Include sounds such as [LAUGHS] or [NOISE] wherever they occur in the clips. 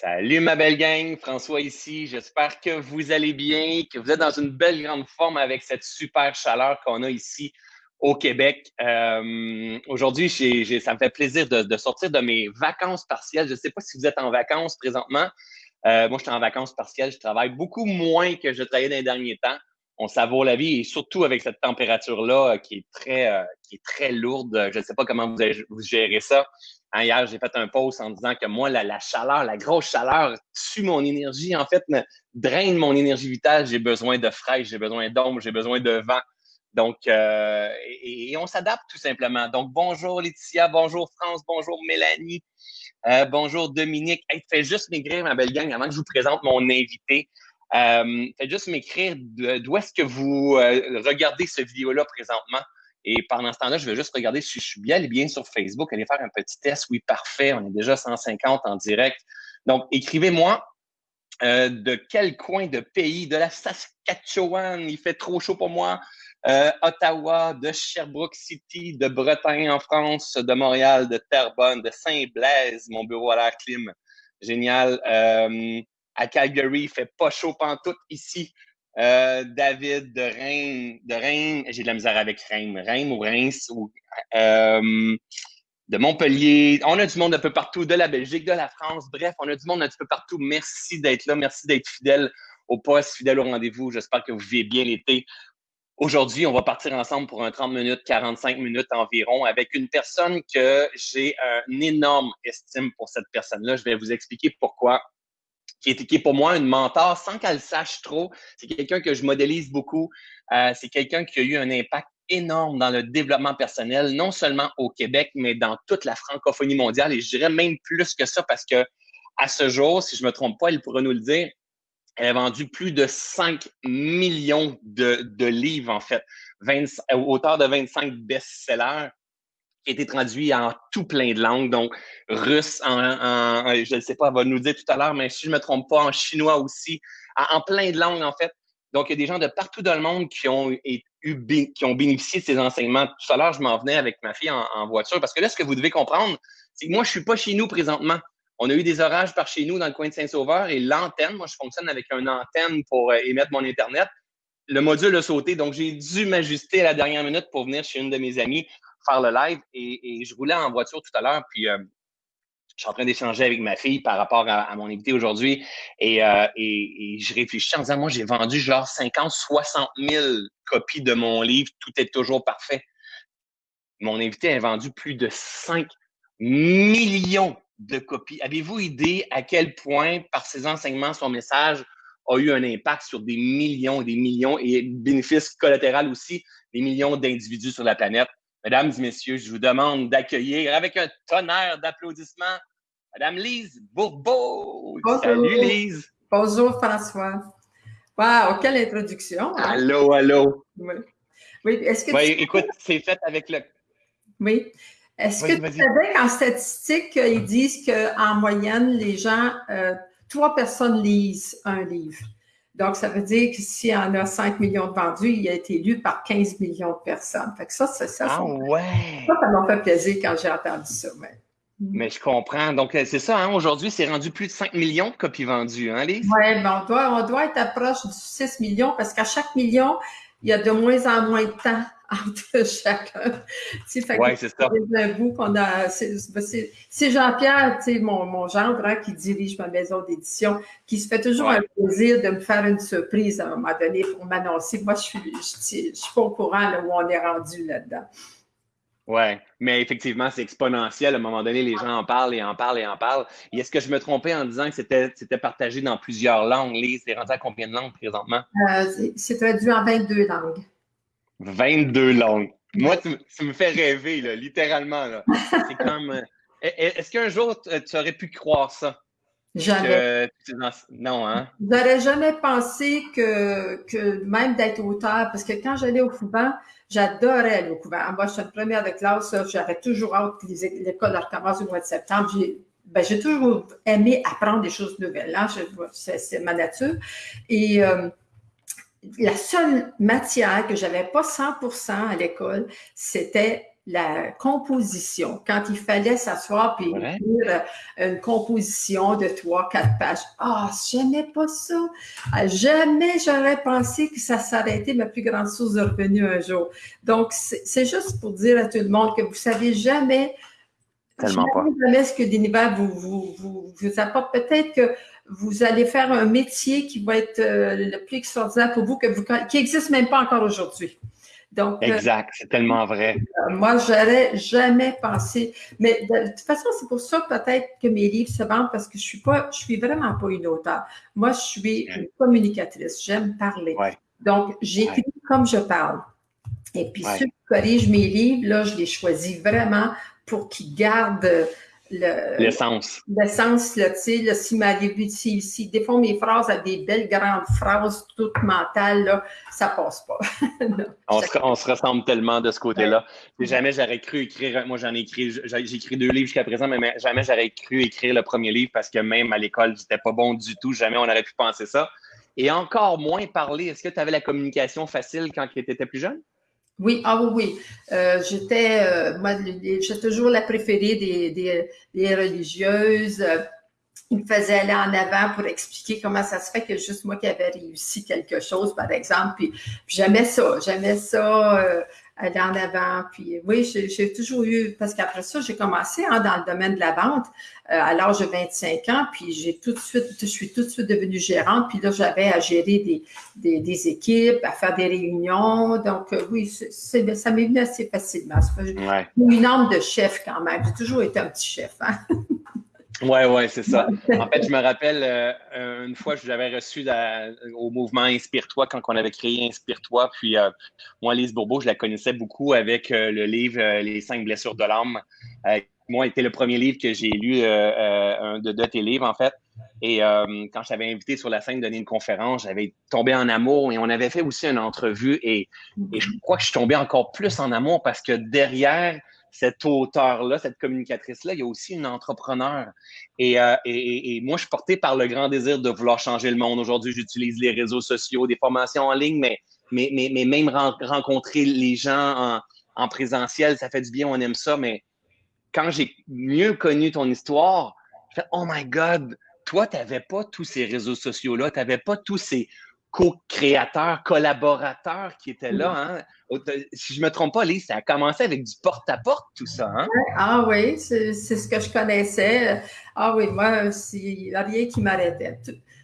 Salut ma belle gang, François ici. J'espère que vous allez bien, que vous êtes dans une belle grande forme avec cette super chaleur qu'on a ici au Québec. Euh, aujourd'hui, ça me fait plaisir de, sortir de mes vacances partielles. Je ne sais pas si vous êtes en vacances présentement. Euh, moi, je suis en vacances partielles. Je travaille beaucoup moins que je travaillais dans les derniers temps. On savoure la vie et surtout avec cette température-là euh, qui est très, qui est très lourde. Je ne sais pas comment vous, vous gérez ça. Hein, hier, j'ai fait un post en disant que moi, la, chaleur, la grosse chaleur tue mon énergie, en fait, me draine mon énergie vitale. J'ai besoin de fraîche, j'ai besoin d'ombre, j'ai besoin de vent. Donc, euh, et, on s'adapte tout simplement. Donc, bonjour Laetitia, bonjour France, bonjour Mélanie, euh, bonjour Dominique. Hey, fais juste m'écrire, ma belle gang, avant que je vous présente mon invité. Euh, faites juste m'écrire d'où est-ce que vous regardez ce vidéo-là présentement. Et pendant ce temps-là, je vais juste regarder si je suis bien, bien sur Facebook, aller faire un petit test. Oui, parfait, on est déjà 150 en direct. Donc, écrivez-moi euh, de quel coin de pays, de la Saskatchewan, il fait trop chaud pour moi, euh, Ottawa, de Sherbrooke City, de Bretagne en France, de Montréal, de Terrebonne, de Saint-Blaise, mon bureau à l'air clim. Génial. Euh, à Calgary, il fait pas chaud pantoute ici. Euh, David de Reims, de j'ai de la misère avec Reims, Reims ou Reims, euh, de Montpellier. On a du monde un peu partout, de la Belgique, de la France. Bref, on a du monde un petit peu partout. Merci d'être là, merci d'être fidèle au poste, fidèle au rendez-vous. J'espère que vous vivez bien l'été. Aujourd'hui, on va partir ensemble pour un 30 minutes, 45 minutes environ avec une personne que j'ai un énorme estime pour cette personne-là. Je vais vous expliquer pourquoi qui est, qui pour moi une mentor sans qu'elle sache trop. C'est quelqu'un que je modélise beaucoup. Euh, c'est quelqu'un qui a eu un impact énorme dans le développement personnel, non seulement au Québec, mais dans toute la francophonie mondiale. Et je dirais même plus que ça parce que à ce jour, si je me trompe pas, elle pourrait nous le dire, elle a vendu plus de 5 millions de, de livres, en fait, 20, auteur de 25 best-sellers été traduit en tout plein de langues, donc russe, en, je ne sais pas, elle va nous dire tout à l'heure, mais si je ne me trompe pas, en chinois aussi, en, plein de langues en fait. Donc, il y a des gens de partout dans le monde qui ont, eu, qui ont bénéficié de ces enseignements. Tout à l'heure, je m'en venais avec ma fille en, voiture parce que là, ce que vous devez comprendre, c'est que moi, je ne suis pas chez nous présentement. On a eu des orages par chez nous dans le coin de Saint-Sauveur et l'antenne, moi, je fonctionne avec une antenne pour euh, émettre mon Internet. Le module a sauté, donc j'ai dû m'ajuster à la dernière minute pour venir chez une de mes amies faire le live et, je roulais en voiture tout à l'heure, puis euh, je suis en train d'échanger avec ma fille par rapport à, mon invité aujourd'hui euh, et, je réfléchis en disant, moi, j'ai vendu genre 50, 60 000 copies de mon livre, tout est toujours parfait. Mon invité a vendu plus de 5 millions de copies. Avez-vous idée à quel point, par ses enseignements, son message a eu un impact sur des millions et des millions et bénéfice collatéral aussi, des millions d'individus sur la planète? Mesdames et messieurs, je vous demande d'accueillir avec un tonnerre d'applaudissements Madame Lise Bourbeau. Bonjour. Salut Lise. Bonjour François. Wow, quelle introduction. Hein? Allô, allô. Oui. oui est-ce que oui, écoute, c'est fait avec le. Oui. Est-ce que tu savais qu'en statistique, ils disent qu'en moyenne, les gens, euh, trois personnes lisent un livre? Donc, ça veut dire que s'il y en a 5 millions de vendus, il a été lu par 15 millions de personnes. Fait que ça, c'est ça. Ah ouais! Ça, ça m'a fait plaisir quand j'ai entendu ça. Mais... je comprends. Donc, euh, c'est ça, hein? aujourd'hui, c'est rendu plus de 5 millions de copies vendues, hein, Lise? Oui, ben on doit, on doit être proche du 6 millions parce qu'à chaque million, il y a de moins en moins de temps entre [LAUGHS] chacun. Oui, c'est ça. C'est Jean-Pierre, mon, mon gendre, hein, qui dirige ma maison d'édition, qui se fait toujours un plaisir de me faire une surprise à un moment donné pour m'annoncer. Moi, je suis, je, suis pas au courant où on est rendu là-dedans. Oui, mais effectivement, c'est exponentiel. À un moment donné, les gens en parlent et en parlent et en parlent. Et est-ce que je me trompais en disant que c'était partagé dans plusieurs langues? Lise, c'est rendu à combien de langues présentement? Euh, c'est traduit en 22 langues. 22 langues. Moi, tu, me fais rêver, là, littéralement. C'est comme. Euh, est-ce qu'un jour, tu aurais pu croire ça? Jamais. non, hein? J'aurais jamais pensé que, que même d'être auteur, parce que quand j'allais au couvent, j'adorais aller au couvent. Moi, je suis une première de classe, j'avais toujours hâte que l'école recommence au mois de septembre. J'ai ben, toujours aimé apprendre des choses nouvelles. Hein? C'est ma nature. Et euh, la seule matière que j'avais pas 100% à l'école, c'était la composition, quand il fallait s'asseoir et écrire euh, une composition de trois, quatre pages. Ah, j'aimais pas ça. Ah, jamais j'aurais pensé que ça s'arrêtait ma plus grande source de revenus un jour. Donc, c'est juste pour dire à tout le monde que vous savez jamais Tellement pas. Jamais ce que l'univers vous, vous, vous, vous apporte. Peut-être que vous allez faire un métier qui va être euh, le plus extraordinaire pour vous, que vous qui n'existe même pas encore aujourd'hui. Donc, euh, exact, c'est tellement vrai. Euh, moi, j'aurais jamais pensé. Mais de, toute façon, c'est pour ça peut-être que mes livres se vendent parce que je suis pas, je suis vraiment pas une auteure. Moi, je suis une communicatrice. J'aime parler. Donc, j'écris comme je parle. Et puis, ceux qui corrigent mes livres, là, je les choisis vraiment pour qu'ils gardent l'essence. L'essence, là, tu sais, si, ma, si, si des fois mes phrases ont des belles grandes phrases toutes mentales, là, ça passe pas. [LAUGHS] on, se, on, se, ressemble tellement de ce côté-là. Jamais j'aurais cru écrire, moi j'en ai écrit, j'ai écrit deux livres jusqu'à présent, mais jamais j'aurais cru écrire le premier livre parce que même à l'école, j'étais pas bon du tout. Jamais on aurait pu penser ça. Et encore moins parler. Est-ce que tu avais la communication facile quand tu étais plus jeune? Oui, ah oui, oui. Euh, j'étais, euh, moi, j'étais toujours la préférée des, des, des religieuses. Il me faisait aller en avant pour expliquer comment ça se fait que juste moi qui avais réussi quelque chose, par exemple. Puis, j'aimais ça, j'aimais ça, euh, aller en avant. Puis oui, j'ai toujours eu, parce qu'après ça, j'ai commencé hein, dans le domaine de la vente euh, à l'âge de 25 ans, puis j'ai tout de suite, je suis tout de suite devenue gérante, puis là, j'avais à gérer des, des, des, équipes, à faire des réunions. Donc euh, oui, c'est, ça m'est venu assez facilement. Ouais. Une âme de chef quand même. J'ai toujours été un petit chef. Hein? [LAUGHS] Oui, oui, c'est ça. [LAUGHS] En fait, je me rappelle euh, une fois, je l'avais reçu au mouvement Inspire-toi quand on avait créé Inspire-toi. Puis euh, moi, Lise Bourbeau, je la connaissais beaucoup avec euh, le livre Les cinq blessures de l'âme. moi, c'était le premier livre que j'ai lu un de, de, tes livres, en fait. Et quand je t'avais invité sur la scène donner une conférence, j'avais tombé en amour et on avait fait aussi une entrevue. Et, et je crois que je suis tombé encore plus en amour parce que derrière cet auteur-là, cette communicatrice-là, il y a aussi une entrepreneur. Euh, et, moi, je suis porté par le grand désir de vouloir changer le monde. Aujourd'hui, j'utilise les réseaux sociaux, des formations en ligne, mais, mais, mais, même rencontrer les gens en, présentiel, ça fait du bien, on aime ça. Mais quand j'ai mieux connu ton histoire, je fais Oh my God, toi, tu n'avais pas tous ces réseaux sociaux-là, tu n'avais pas tous ces co-créateurs, collaborateurs qui étaient là. Hein? Si je ne me trompe pas, Lise, ça a commencé avec du porte-à-porte, tout ça. Hein? Ah oui, c'est ce que je connaissais. Ah oui, moi, il n'y a rien qui m'arrêtait.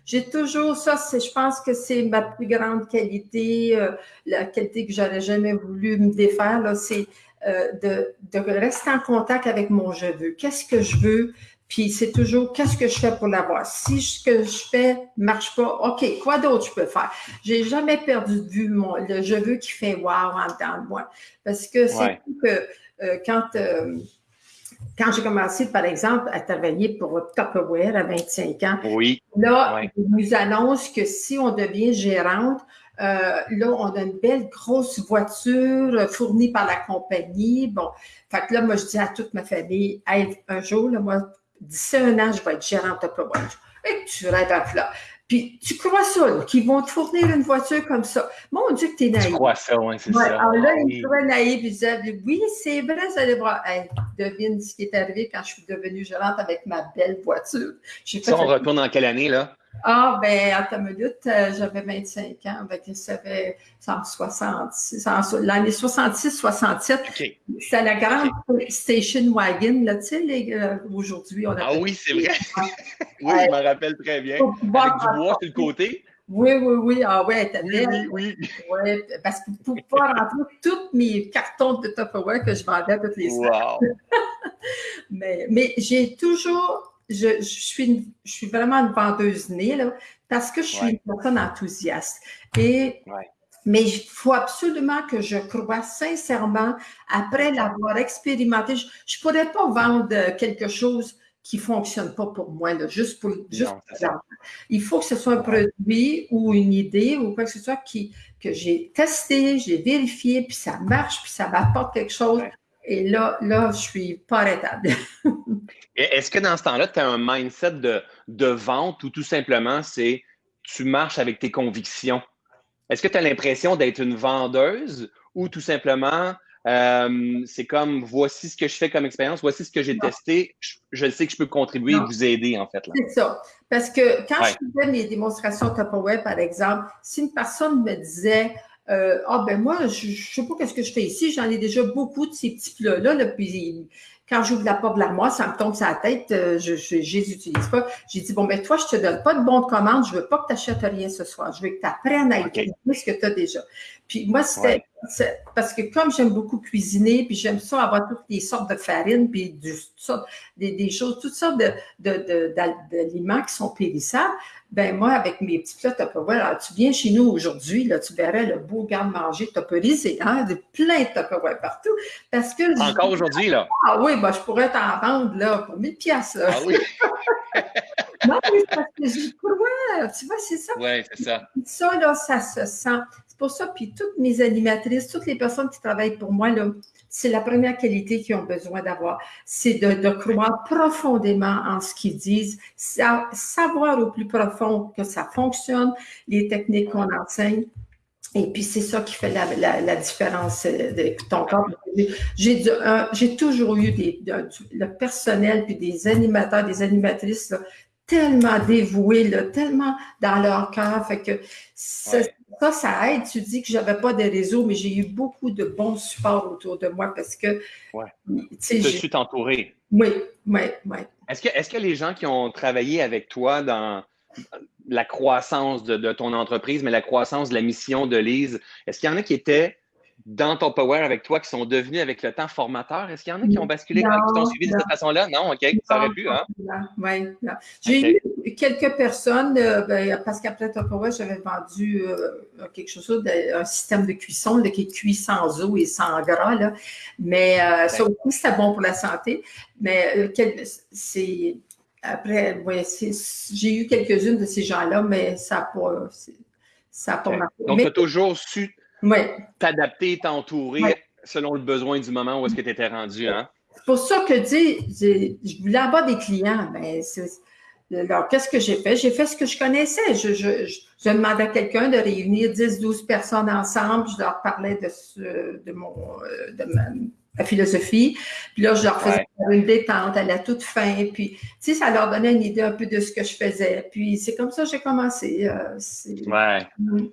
J'ai toujours ça, je pense que c'est ma plus grande qualité, euh, la qualité que j'aurais jamais voulu me défaire, c'est euh, de, de, rester en contact avec mon je veux. Qu'est-ce que je veux? Puis c'est toujours qu'est-ce que je fais pour l'avoir? Si ce que je fais ne marche pas, OK, quoi d'autre je peux faire? J'ai jamais perdu de vue mon, le je veux qui fait wow en dedans de moi. Parce que c'est que euh, quand, euh, quand j'ai commencé, par exemple, à travailler pour Tupperware à 25 ans, oui. là, ils nous annoncent que si on devient gérante, euh, là, on a une belle grosse voiture fournie par la compagnie. Bon, fait que là, moi, je dis à toute ma famille, un jour, là, moi, d'ici un an, je vais être gérante de Watch. Et tu rêves à là. Puis tu crois ça, qu'ils vont te fournir une voiture comme ça? Mon Dieu, que tu es naïf. Tu crois ça, oui, c'est ça. Alors là, il trouvait naïf, il disait, oui, c'est vrai, ça allait voir. Hey, devine ce qui est arrivé quand je suis devenue gérante avec ma belle voiture. Ça, on retourne dans quelle année, là? Ah, ben, à ta minute, euh, j'avais 25 ans. Ben, ça fait en 66, l'année 66-67. Okay. C'est la grande station wagon, là, tu sais, euh, aujourd'hui, on a. Ah oui, c'est vrai. [LAUGHS] oui, je me rappelle très bien. Avec du bois sur le côté. Oui, oui, oui. Ah ouais, t'as oui, oui, oui. Ouais, parce que pour pouvoir rentrer tous mes cartons de Tupperware que je vendais toutes les semaines. Wow. [LAUGHS] mais mais j'ai toujours je, suis, je suis vraiment une vendeuse née, là, parce que je suis une personne enthousiaste. Et, Mais il faut absolument que je crois sincèrement, après l'avoir expérimenté, je ne pourrais pas vendre quelque chose qui ne fonctionne pas pour moi, là, juste pour juste Il faut que ce soit un produit ou une idée ou quoi que ce soit qui, que j'ai testé, j'ai vérifié, puis ça marche, puis ça m'apporte quelque chose. Et là, là, je suis pas arrêtable. [LAUGHS] Est-ce que dans ce temps-là, tu as un mindset de, de vente ou tout simplement c'est tu marches avec tes convictions? Est-ce que tu as l'impression d'être une vendeuse ou tout simplement Euh, c'est comme voici ce que je fais comme expérience, voici ce que j'ai testé. Je, sais que je peux contribuer et vous aider, en fait. C'est ça. Parce que quand je faisais mes démonstrations Tupperware, par exemple, si une personne me disait euh, Ah ben moi, je ne sais pas qu'est-ce que je fais ici, j'en ai déjà beaucoup de ces petits plats-là, là, puis quand j'ouvre la porte de l'armoire, ça me tombe sur la tête, euh, je ne les utilise pas. J'ai dit, bon, ben toi, je ne te donne pas de bon de commande, je ne veux pas que tu achètes rien ce soir. Je veux que tu apprennes à utiliser ce que tu as déjà. Puis moi, c'était parce que comme j'aime beaucoup cuisiner, puis j'aime ça avoir toutes les sortes de farines, puis du, des, des, choses, toutes sortes d'aliments qui sont périssables, ben moi, avec mes petits plats Tupperware, alors tu viens chez nous aujourd'hui, là, tu verrais le beau garde-manger Tupperisé, hein, de plein de Tupperware partout. Parce que. Encore aujourd'hui, là. Ah oui, ben, je pourrais t'en vendre, là, pour 1000 piastres, Ah oui. [LAUGHS] non, mais parce que j'ai le tu vois, c'est ça. Oui, c'est ça. Ça, là, ça se sent. C'est pour ça, puis toutes mes animatrices, toutes les personnes qui travaillent pour moi, là, c'est la première qualité qu'ils ont besoin d'avoir, c'est de, croire profondément en ce qu'ils disent, savoir au plus profond que ça fonctionne, les techniques qu'on enseigne. Et puis, c'est ça qui fait la, différence euh, de ton corps. J'ai toujours eu des, le personnel, puis des animateurs, des animatrices tellement dévoués, tellement dans leur cœur. Fait que ça, ça, ça aide. Tu dis que je n'avais pas de réseau, mais j'ai eu beaucoup de bons supports autour de moi parce que. Ouais. Tu suis entouré. Oui, oui, oui. Est-ce que, est que les gens qui ont travaillé avec toi dans la croissance de, de, ton entreprise, mais la croissance de la mission de Lise, est-ce qu'il y en a qui étaient dans ton Power avec toi qui sont devenus avec le temps formateurs? Est-ce qu'il y en a qui ont basculé, qui t'ont suivi de cette façon-là? Non, OK, ça aurait pu, hein? Oui, j'ai eu quelques personnes, euh, ben, parce qu'après Power, j'avais vendu euh, quelque chose, un système de cuisson qui cuit sans eau et sans gras, là. mais euh, ça aussi, c'était bon pour la santé. Mais c'est après, j'ai eu quelques-unes de ces gens-là, mais ça n'a pas, ça pas marqué. Donc, tu as toujours su t'adapter, t'entourer selon le besoin du moment où est-ce que tu étais rendu. Hein? C'est pour ça que, tu je voulais avoir des clients. Ben, alors, qu'est-ce que j'ai fait? J'ai fait ce que je connaissais. Je, je, demandais à quelqu'un de réunir 10-12 personnes ensemble. Je leur parlais de, de, mon, euh, de ma, philosophie. Puis là, je leur faisais une détente à la toute fin. Puis, tu sais, ça leur donnait une idée un peu de ce que je faisais. Puis, c'est comme ça que j'ai commencé. Euh, ouais. Mm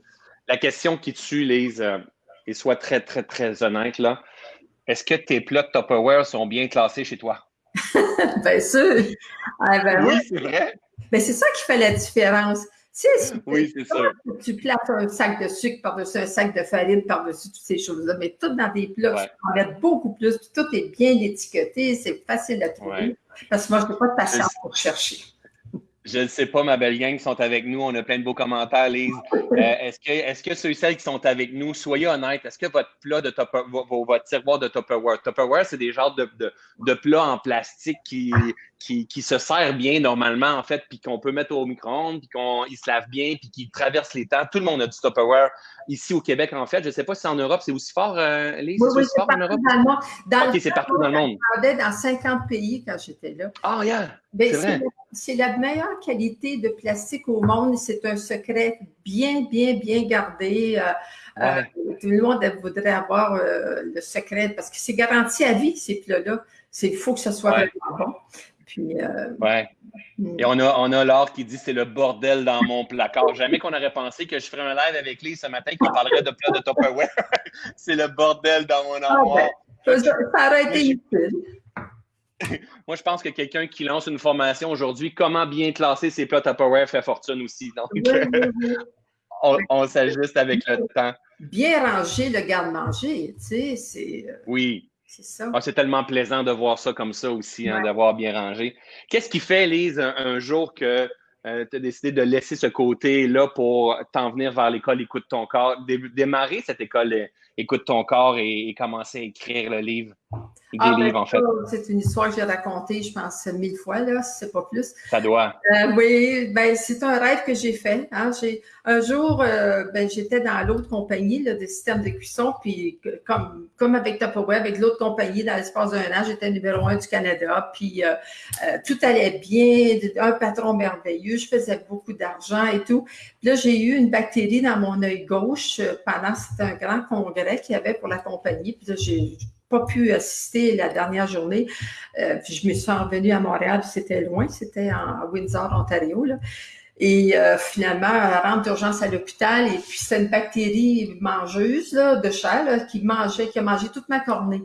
la question qui tue, Lise, euh, et sois très, très, très honnête, là. Est-ce que tes plats de Tupperware sont bien classés chez toi? [LAUGHS] bien sûr. Ah, ben oui, c'est vrai. Mais c'est ça qui fait la différence. [LAUGHS] oui, c'est ça. Tu places un sac de sucre par-dessus un sac de farine, par-dessus toutes ces choses-là, mais tout dans des plats, tu peux en mettre beaucoup plus, puis tout est bien étiqueté, c'est facile à trouver. Parce que moi, je n'ai pas de patience pour chercher. Je ne sais pas, ma belle gang qui sont avec nous. On a plein de beaux commentaires, Lise. Euh, est-ce, que, est-ce que ceux et celles qui sont avec nous, soyez honnêtes, est-ce que votre plat de Tupperware, votre tiroir de Tupperware, Tupperware, c'est des genres de, de, de plats en plastique qui, qui, qui, se sert bien normalement, en fait, puis qu'on peut mettre au micro-ondes, puis qu'ils se lave bien, puis qui traverse les temps. Tout le monde a du Tupperware ici au Québec, en fait. Je ne sais pas si en Europe, c'est aussi fort, euh, Lise? Oui, oui, c'est fort en Europe? Dans le monde. Dans c'est partout dans le monde. Je dans 50 pays quand j'étais là. Ah, oh, yeah! Ben, c'est, la meilleure qualité de plastique au monde. C'est un secret bien, bien, bien gardé. Euh, euh, tout le monde voudrait avoir le secret parce que c'est garanti à vie, ces plats-là. Il faut que ce soit vraiment bon. Euh, ouais. Hmm. Et on a, on a Laure qui dit c'est le bordel dans mon placard. Jamais qu'on aurait pensé que je ferais un live avec lui ce matin qui parlerait de plats de Tupperware. [LAUGHS] c'est le bordel dans mon ah, armoire. Ben, ça aurait été utile. [LAUGHS] Moi, je pense que quelqu'un qui lance une formation aujourd'hui, comment bien classer ses plats Tupperware fait fortune aussi. Donc, [LAUGHS] on, on s'ajuste avec le temps. Bien ranger le garde-manger, tu sais, c'est. Euh, oui. C'est ah, c'est tellement plaisant de voir ça comme ça aussi, hein, d'avoir bien rangé. Qu'est-ce qui fait, Lise, un, jour que euh, tu as décidé de laisser ce côté-là pour t'en venir vers l'école Écoute ton corps, démarrer cette école euh, Écoute ton corps et, commencer à écrire le livre? ah, ben, en fait. C'est une histoire que j'ai racontée, je pense, mille fois, là, si c'est pas plus. Ça doit. Euh, oui, ben, c'est un rêve que j'ai fait. Hein. Un jour, euh, ben, j'étais dans l'autre compagnie là, de système de cuisson, puis comme, comme avec Tupperware, avec l'autre compagnie, dans l'espace d'un an, j'étais numéro un du Canada, puis euh, tout allait bien, un patron merveilleux, je faisais beaucoup d'argent et tout. Puis là, j'ai eu une bactérie dans mon œil gauche pendant, c'était un grand congrès qu'il y avait pour la compagnie, puis là, j'ai pas pu assister la dernière journée. Euh, puis je me suis revenue à Montréal, c'était loin, c'était en Windsor, Ontario. Et euh, finalement, rentre d'urgence à l'hôpital. Et puis, c'est une bactérie mangeuse là, de chat qui mangeait, qui a mangé toute ma cornée.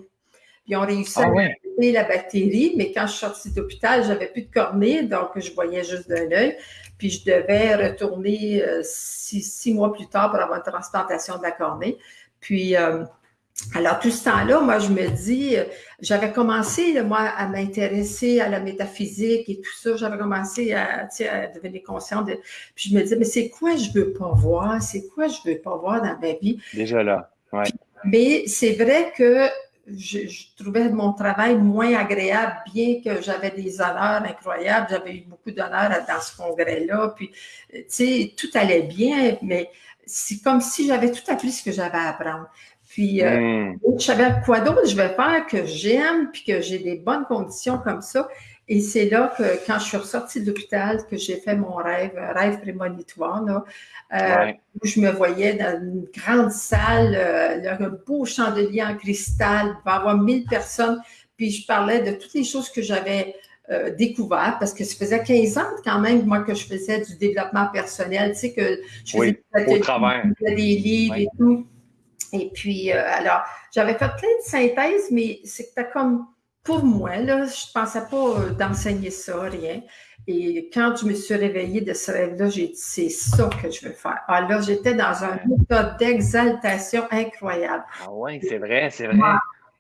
Puis, on réussi à ah la bactérie, mais quand je suis sortie d'hôpital, j'avais plus de cornée, donc je voyais juste d'un œil. Puis, je devais retourner euh, six, mois plus tard pour avoir une transplantation de la cornée. Puis, alors, tout ce temps-là, moi, je me dis, euh, j'avais commencé, moi, à m'intéresser à la métaphysique et tout ça. J'avais commencé à, à devenir consciente. De, puis je me disais, mais c'est quoi je veux pas voir? C'est quoi je veux pas voir dans ma vie? Déjà là, ouais. mais c'est vrai que je, trouvais mon travail moins agréable, bien que j'avais des honneurs incroyables. J'avais eu beaucoup d'honneurs dans ce congrès-là. Puis, tu sais, tout allait bien, mais c'est comme si j'avais tout appris ce que j'avais à apprendre. Puis, euh, hmm. je savais quoi d'autre je vais faire que j'aime, puis que j'ai des bonnes conditions comme ça. Et c'est là que, quand je suis ressortie de l'hôpital, que j'ai fait mon rêve, rêve prémonitoire, là, euh, où je me voyais dans une grande salle, euh, un beau chandelier en cristal, il va y avoir 1000 personnes, puis je parlais de toutes les choses que j'avais euh, découvert parce que ça faisait 15 ans quand même, moi, que je faisais du développement personnel, tu sais, que je faisais au travers. des livres et tout. Et puis, euh, alors, j'avais fait plein de synthèses, mais c'était comme, pour moi, là, je ne pensais pas euh, d'enseigner ça, rien. Et quand je me suis réveillée de ce rêve-là, j'ai dit, c'est ça que je veux faire. Alors, là, j'étais dans un état d'exaltation incroyable. Ah oui, c'est vrai, c'est vrai.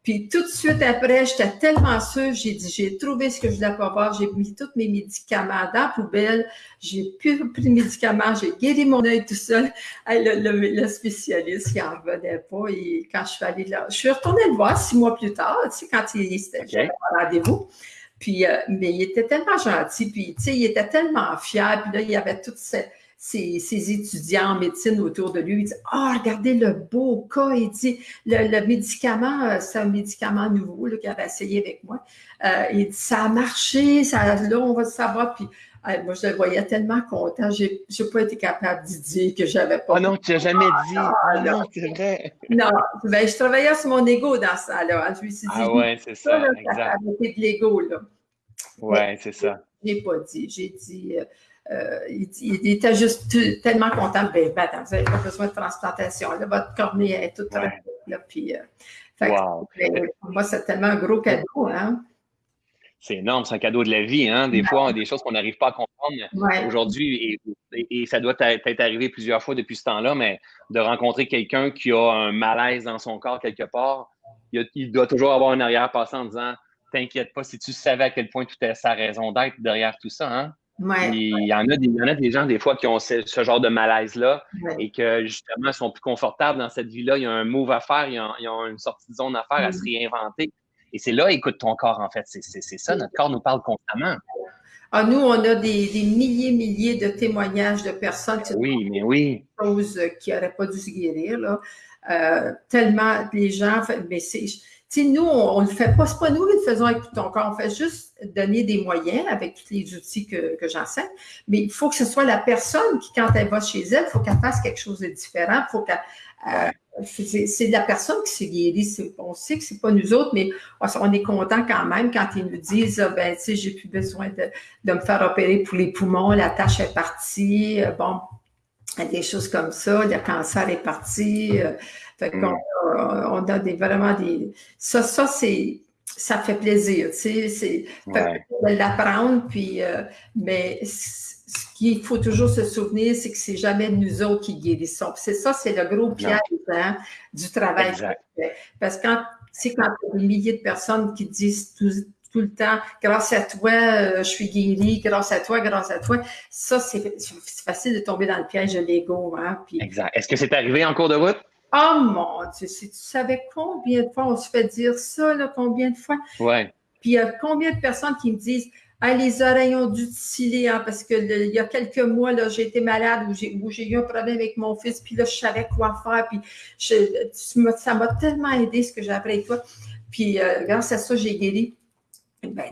Puis tout de suite après, j'étais tellement sûre, j'ai dit, j'ai trouvé ce que je voulais pas voir, j'ai mis tous mes médicaments dans la poubelle, j'ai plus pris de médicaments, j'ai guéri mon œil tout seul. le, spécialiste, il n'en revenait pas. Et quand je suis allée là, je suis retournée le voir six mois plus tard, tu sais, quand il était okay. rendez-vous. Puis, euh, mais il était tellement gentil, puis, tu sais, il était tellement fier, puis là, il y avait toute cette ses, étudiants en médecine autour de lui. Il dit Ah, regardez le beau cas. Il dit Le, médicament, euh, c'est un médicament nouveau qu'il avait essayé avec moi. Euh, il dit Ça a marché, ça, là, on va le savoir. Puis euh, moi, je le voyais tellement content. Je n'ai pas été capable de dire que j'avais pas. Oh non, tu n'as jamais dit. Ah, non, c'est vrai. Non, ben, je travaillais sur mon ego dans ça. Là. Je me suis dit Ah ouais, c'est ça. ça exact. de l'ego. Oui, c'est ça. Je n'ai pas dit. J'ai dit. Euh, il, était juste tellement content. Ben, ben attends, vous n'avez pas besoin de transplantation. Là, votre cornée est toute ouais. là, puis, euh, ben, pour moi, c'est tellement un gros cadeau. Hein? C'est énorme, c'est un cadeau de la vie. Hein? Des fois, on a des choses qu'on n'arrive pas à comprendre aujourd'hui, et, et, ça doit être arrivé plusieurs fois depuis ce temps-là, mais de rencontrer quelqu'un qui a un malaise dans son corps quelque part, il, il doit toujours avoir un arrière-passé en disant T'inquiète pas, si tu savais à quel point tout est sa raison d'être derrière tout ça. Hein? Il, y en a des, y en a des gens, des fois, qui ont ce, genre de malaise-là et que, justement, sont plus confortables dans cette vie-là. Il y a un move à faire, ils ont, une sortie de zone à faire, à se réinventer. Et c'est là, écoute ton corps, en fait. C'est ça, notre corps nous parle constamment. Ah, nous, on a des, milliers, milliers de témoignages de personnes qui oui, mais oui. choses qui n'auraient pas dû se guérir. Là. Euh, tellement les gens, mais c'est nous, on ne le fait pas, c'est pas nous qui le faisons avec tout ton corps, on fait juste donner des moyens avec tous les outils que, j'enseigne, mais il faut que ce soit la personne qui, quand elle va chez elle, il faut qu'elle fasse quelque chose de différent, faut qu'elle euh, c'est la personne qui s'est guérie. On sait que c'est pas nous autres, mais on est content quand même quand ils nous disent, ah, ben, tu sais, j'ai plus besoin de, de, me faire opérer pour les poumons, la tâche est partie, euh, bon, des choses comme ça, le cancer est parti. Euh, fait qu'on mm. on a des, vraiment des. Ça, ça, c'est. Ça fait plaisir, tu sais, c'est de l'apprendre, puis, euh, mais ce qu'il faut toujours se souvenir, c'est que c'est jamais nous autres qui guérissons. C'est ça, c'est le gros piège hein, du travail. Parce que quand, quand il y a des milliers de personnes qui disent tout, tout le temps, grâce à toi, euh, je suis guérie, grâce à toi, grâce à toi. Ça, c'est facile de tomber dans le piège de l'ego. Hein, Exact. Est-ce que c'est arrivé en cours de route? Oh mon Dieu, si tu savais combien de fois on se fait dire ça, là, combien de fois? Ouais. Puis il y a combien de personnes qui me disent ah, les oreilles ont dû sciller, hein, parce qu'il y a quelques mois, là, j'ai été malade ou j'ai eu un problème avec mon fils, puis là, je savais quoi faire, puis ça m'a tellement aidé ce que j'ai appris avec toi. Puis euh, grâce à ça, j'ai guéri. Ben,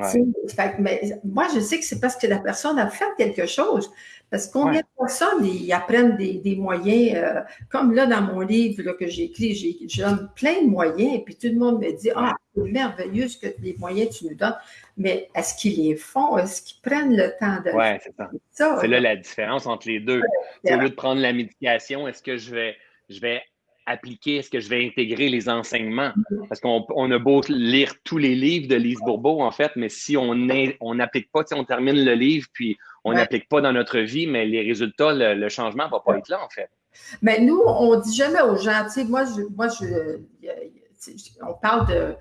mais, moi, je sais que c'est parce que la personne a fait quelque chose. Parce que combien de personnes ils apprennent des, moyens, euh, comme là dans mon livre que j'ai écrit, j'ai donne plein de moyens, et puis tout le monde me dit Ah, c'est merveilleux ce que les moyens tu nous donnes, mais est-ce qu'ils les font? Est-ce qu'ils prennent le temps de Oui, c'est ça. c'est là la différence entre les deux. Au lieu de prendre la médication, est-ce que je vais, je vais appliquer, est-ce que je vais intégrer les enseignements? Mm-hmm. Parce qu'on a beau lire tous les livres de Lise Bourbeau, en fait, mais si on n'applique pas, on termine le livre, puis on n'applique pas dans notre vie, mais les résultats, le, changement ne va pas être là, en fait. Mais nous, on ne dit jamais aux gens, tu sais, moi, je, moi je, on parle de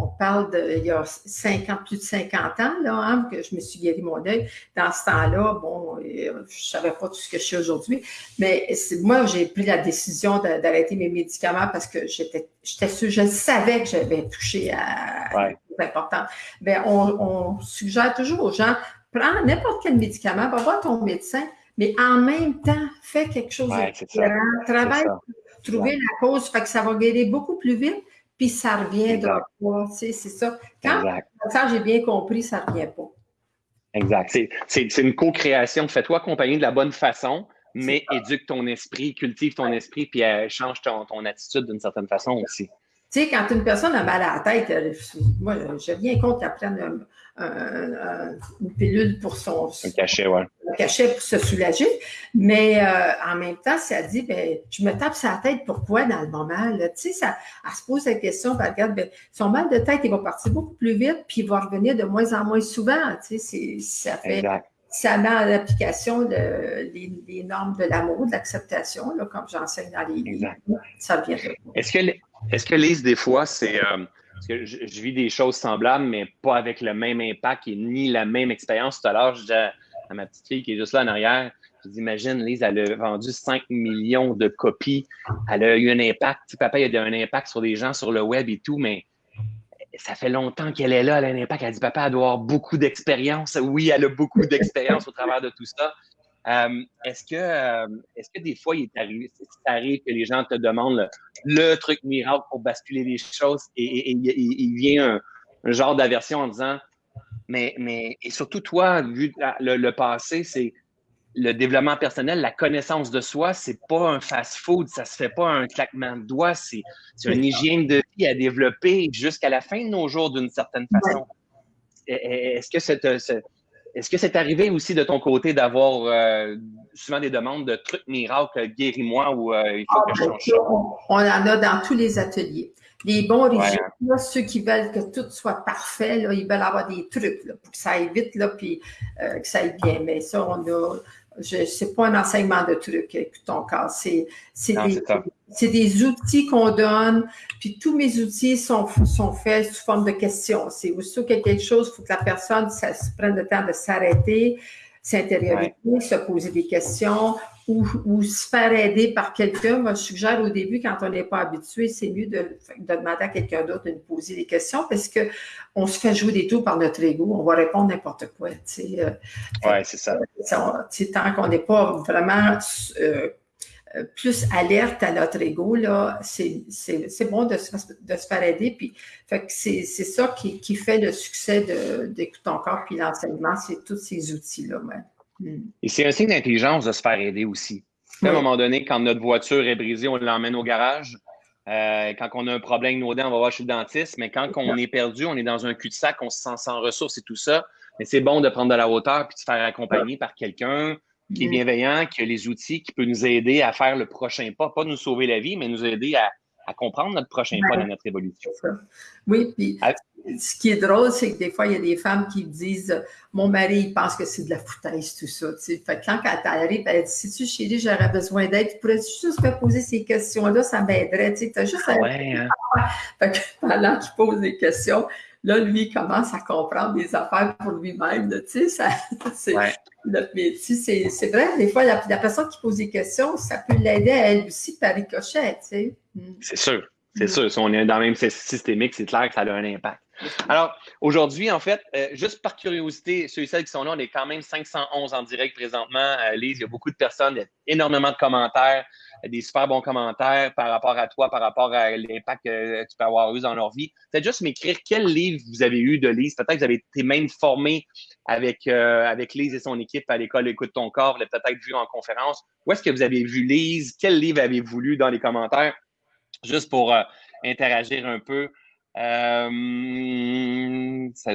on parle de, il y a 50, plus de 50 ans, là, hein, que je me suis guéri mon œil. Dans ce temps-là, bon, je ne savais pas tout ce que je sais aujourd'hui, mais moi, j'ai pris la décision d'arrêter mes médicaments parce que j'étais, j'étais je savais que j'avais touché à ouais. important. Ben, on, suggère toujours aux gens, prends n'importe quel médicament, va voir ton médecin, mais en même temps, fais quelque chose de différent. Travaille pour trouver la cause, fait que ça va guérir beaucoup plus vite puis ça revient de toi. C'est ça. Quand ça, j'ai bien compris, ça ne revient pas. Exact. C'est une co-création. Fais-toi accompagner de la bonne façon, mais éduque ton esprit, cultive ton esprit, puis euh, change ton, ton attitude d'une certaine façon aussi. Tu sais, quand une personne a mal à la tête, euh, moi, j'ai rien contre qu'elle prenne une pilule pour son. Un cachet, ouais. Un cachet pour se soulager. Mais euh, en même temps, si elle dit, ben, je me tape sa tête, pourquoi dans le moment? Tu sais, ça, elle se pose la question, ben, regarde, ben, son mal de tête, il va partir beaucoup plus vite, puis il va revenir de moins en moins souvent. Tu sais, ça fait. Ça met en application les, normes de l'amour, de l'acceptation, comme j'enseigne dans les livres. Ça vient de Est-ce que est-ce que Lise, des fois, c'est. Euh, parce que je, vis des choses semblables, mais pas avec le même impact et ni la même expérience. Tout à l'heure, je disais à, ma petite fille qui est juste là en arrière, je dis, imagine, Lise, elle a vendu 5 millions de copies. Elle a eu un impact. papa, il a eu un impact sur des gens sur le web et tout, mais ça fait longtemps qu'elle est là, elle a un impact. Elle dit, papa, elle doit avoir beaucoup d'expérience. Oui, elle a beaucoup d'expérience au travers de tout ça. Euh, est-ce que, euh, est-ce que des fois, il est arrivé, ça arrive que les gens te demandent le, truc miracle pour basculer les choses et, il vient un, genre d'aversion en disant, mais, mais, et surtout toi, vu le, passé, c'est le développement personnel, la connaissance de soi, c'est pas un fast-food, ça se fait pas un claquement de doigts, c'est, une hygiène de vie à développer jusqu'à la fin de nos jours d'une certaine façon. Est-ce que cette, est-ce que c'est arrivé aussi de ton côté d'avoir euh, souvent des demandes de trucs miracles, guéris-moi ou euh, il faut que je change ça? On en a dans tous les ateliers. Les bons régimes, ceux qui veulent que tout soit parfait, ils veulent avoir des trucs pour que ça aille vite, là, puis euh, que ça aille bien. Mais ça, on a, je sais pas un enseignement de trucs, écoute ton cas. C'est des, des, outils qu'on donne, puis tous mes outils sont, sont faits sous forme de questions. C'est aussi quelque chose, il faut que la personne ça, se prenne le temps de s'arrêter, s'intérioriser, se poser des questions ou, se faire aider par quelqu'un. Moi, je suggère au début, quand on n'est pas habitué, c'est mieux de, demander à quelqu'un d'autre de nous poser des questions parce qu'on se fait jouer des tours par notre ego. On va répondre n'importe quoi. Euh, oui, c'est ça. tant qu'on n'est pas vraiment euh, plus alerte à notre ego, là, c'est bon de se, de se, faire aider. Puis, c'est ça qui, qui, fait le succès d'Écoute ton corps puis l'enseignement, c'est tous ces outils-là. Et c'est un signe d'intelligence de se faire aider aussi. À un moment donné, quand notre voiture est brisée, on l'emmène au garage. Euh, quand on a un problème avec nos dents, on va voir chez le dentiste. Mais quand on est perdu, on est dans un cul-de-sac, on se sent sans ressources et tout ça. Mais c'est bon de prendre de la hauteur puis de se faire accompagner par quelqu'un qui est hmm. bienveillant, qui a les outils, qui peut nous aider à faire le prochain pas. Pas nous sauver la vie, mais nous aider à, à comprendre notre prochain pas dans notre évolution. Oui, puis ah. ce qui est drôle, c'est que des fois, il y a des femmes qui disent Mon mari, il pense que c'est de la foutaise, tout ça. Fait que quand elle arrive, elle dit Si tu chérie, j'aurais besoin d'aide, tu pourrais juste me poser ces questions-là, ça m'aiderait. Tu as juste ah ouais, hein? Fait que pendant qu'il pose des questions, là, lui, il commence à comprendre des affaires pour lui-même. Tu sais, [LAUGHS] c'est métier. C'est vrai, des fois, la, personne qui pose des questions, ça peut l'aider à elle aussi par ricochet, tu sais. Mm. C'est sûr. C'est mm. sûr. Si on est dans le même systémique, c'est clair que ça a un impact. [LAUGHS] Alors, aujourd'hui, en fait, euh, juste par curiosité, ceux et celles qui sont là, on est quand même 511 en direct présentement. Euh, Lise, il y a beaucoup de personnes, il y a énormément de commentaires, des super bons commentaires par rapport à toi, par rapport à l'impact que tu peux avoir eu dans leur vie. Peut-être juste m'écrire quel livre vous avez eu de Lise. Peut-être que vous avez été même formé avec, euh, avec Lise et son équipe à l'école Écoute ton corps, vous l'avez peut-être vu en conférence. Où est-ce que vous avez vu Lise? Quel livre avez-vous lu dans les commentaires? Juste pour interagir un peu. Euh,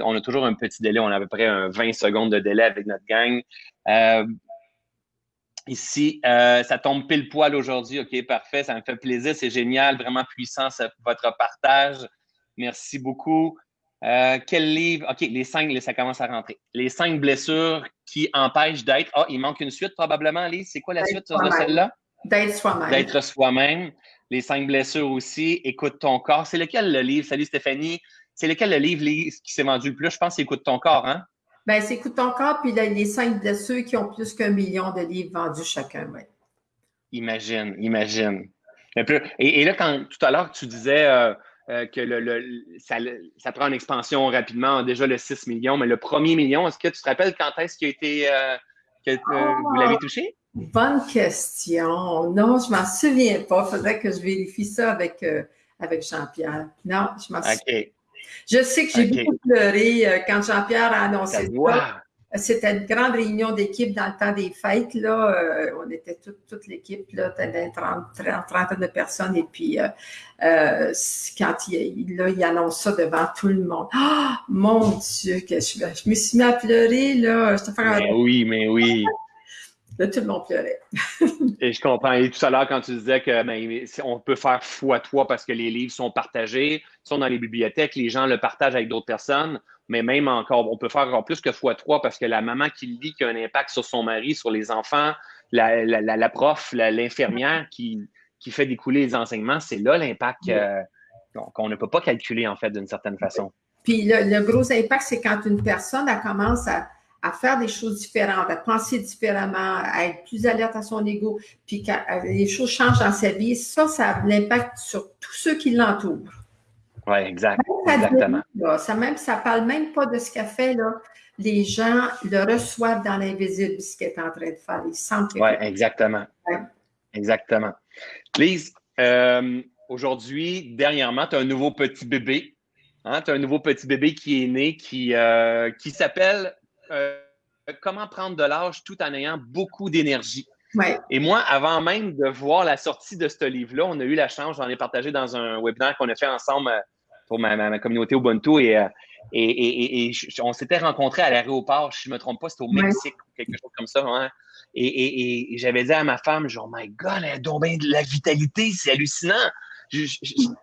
on a toujours un petit délai, on a à peu près un 20 secondes de délai avec notre gang. Euh, ici, euh, ça tombe pile poil aujourd'hui. OK, parfait, ça me fait plaisir, c'est génial, vraiment puissant votre partage. Merci beaucoup. quel livre? OK, les cinq, ça commence à rentrer. Les cinq blessures qui empêchent d'être. Ah, il manque une suite probablement, Lise. C'est quoi la suite de celle-là? D'être soi-même. D'être soi-même les cinq blessures aussi, Écoute ton corps. C'est lequel le livre? Salut Stéphanie. C'est lequel le livre qui s'est vendu le plus? Je pense que c'est Écoute ton corps, hein? Ben, c'est Écoute ton corps, puis les cinq blessures qui ont plus qu'un million de livres vendus chacun, oui. Imagine, imagine. Et, là, quand tout à l'heure, tu disais euh, euh, que le, ça, prend une expansion rapidement, déjà le 6 millions, mais le premier million, est-ce que tu te rappelles quand est-ce qu'il a été, euh, que vous l'avez touché? Bonne question. Non, je m'en souviens pas. Il faudrait que je vérifie ça avec, euh, avec Jean-Pierre. Non, je m'en souviens. Je sais que j'ai beaucoup pleuré euh, quand Jean-Pierre a annoncé ça. C'était une grande réunion d'équipe dans le temps des fêtes. Là. Euh, on était toute, l'équipe, là, une trentaine de personnes. Et puis, quand il, là, il annonce ça devant tout le monde, oh, mon Dieu, que je, me suis mis à pleurer. Là. mais oui, mais oui. Là, tout le monde pleurait. [LAUGHS] et je comprends. Et tout à l'heure, quand tu disais que ben, on peut faire fois toi parce que les livres sont partagés, sont dans les bibliothèques, les gens le partagent avec d'autres personnes, mais même encore, on peut faire encore plus que fois trois parce que la maman qui lit qui a un impact sur son mari, sur les enfants, la, la, la, prof, l'infirmière qui, qui fait découler les enseignements, c'est là l'impact euh, qu'on ne peut pas calculer, en fait, d'une certaine façon. Puis le, le gros impact, c'est quand une personne elle commence à à faire des choses différentes, à penser différemment, à être plus alerte à son ego, puis quand euh, les choses changent dans sa vie, ça, ça a l'impact sur tous ceux qui l'entourent. Oui, exact. exactement. ça même, ça parle même pas de ce qu'elle fait, là. Les gens le reçoivent dans l'invisible, ce qu'elle est en train de faire. Ils sentent Oui, exactement. Exactement. Lise, euh, aujourd'hui, dernièrement, tu as un nouveau petit bébé. Hein? Tu as un nouveau petit bébé qui est né, qui, euh, qui s'appelle euh, comment prendre de l'âge tout en ayant beaucoup d'énergie. Et moi, avant même de voir la sortie de ce livre-là, on a eu la chance, j'en ai partagé dans un webinaire qu'on a fait ensemble euh, pour ma, communauté Ubuntu et, euh, et, on s'était rencontrés à l'aéroport, je ne me trompe pas, c'était au Mexique ou quelque chose comme ça. Hein. Et, j'avais dit à ma femme, genre, my God, elle a de la vitalité, c'est hallucinant.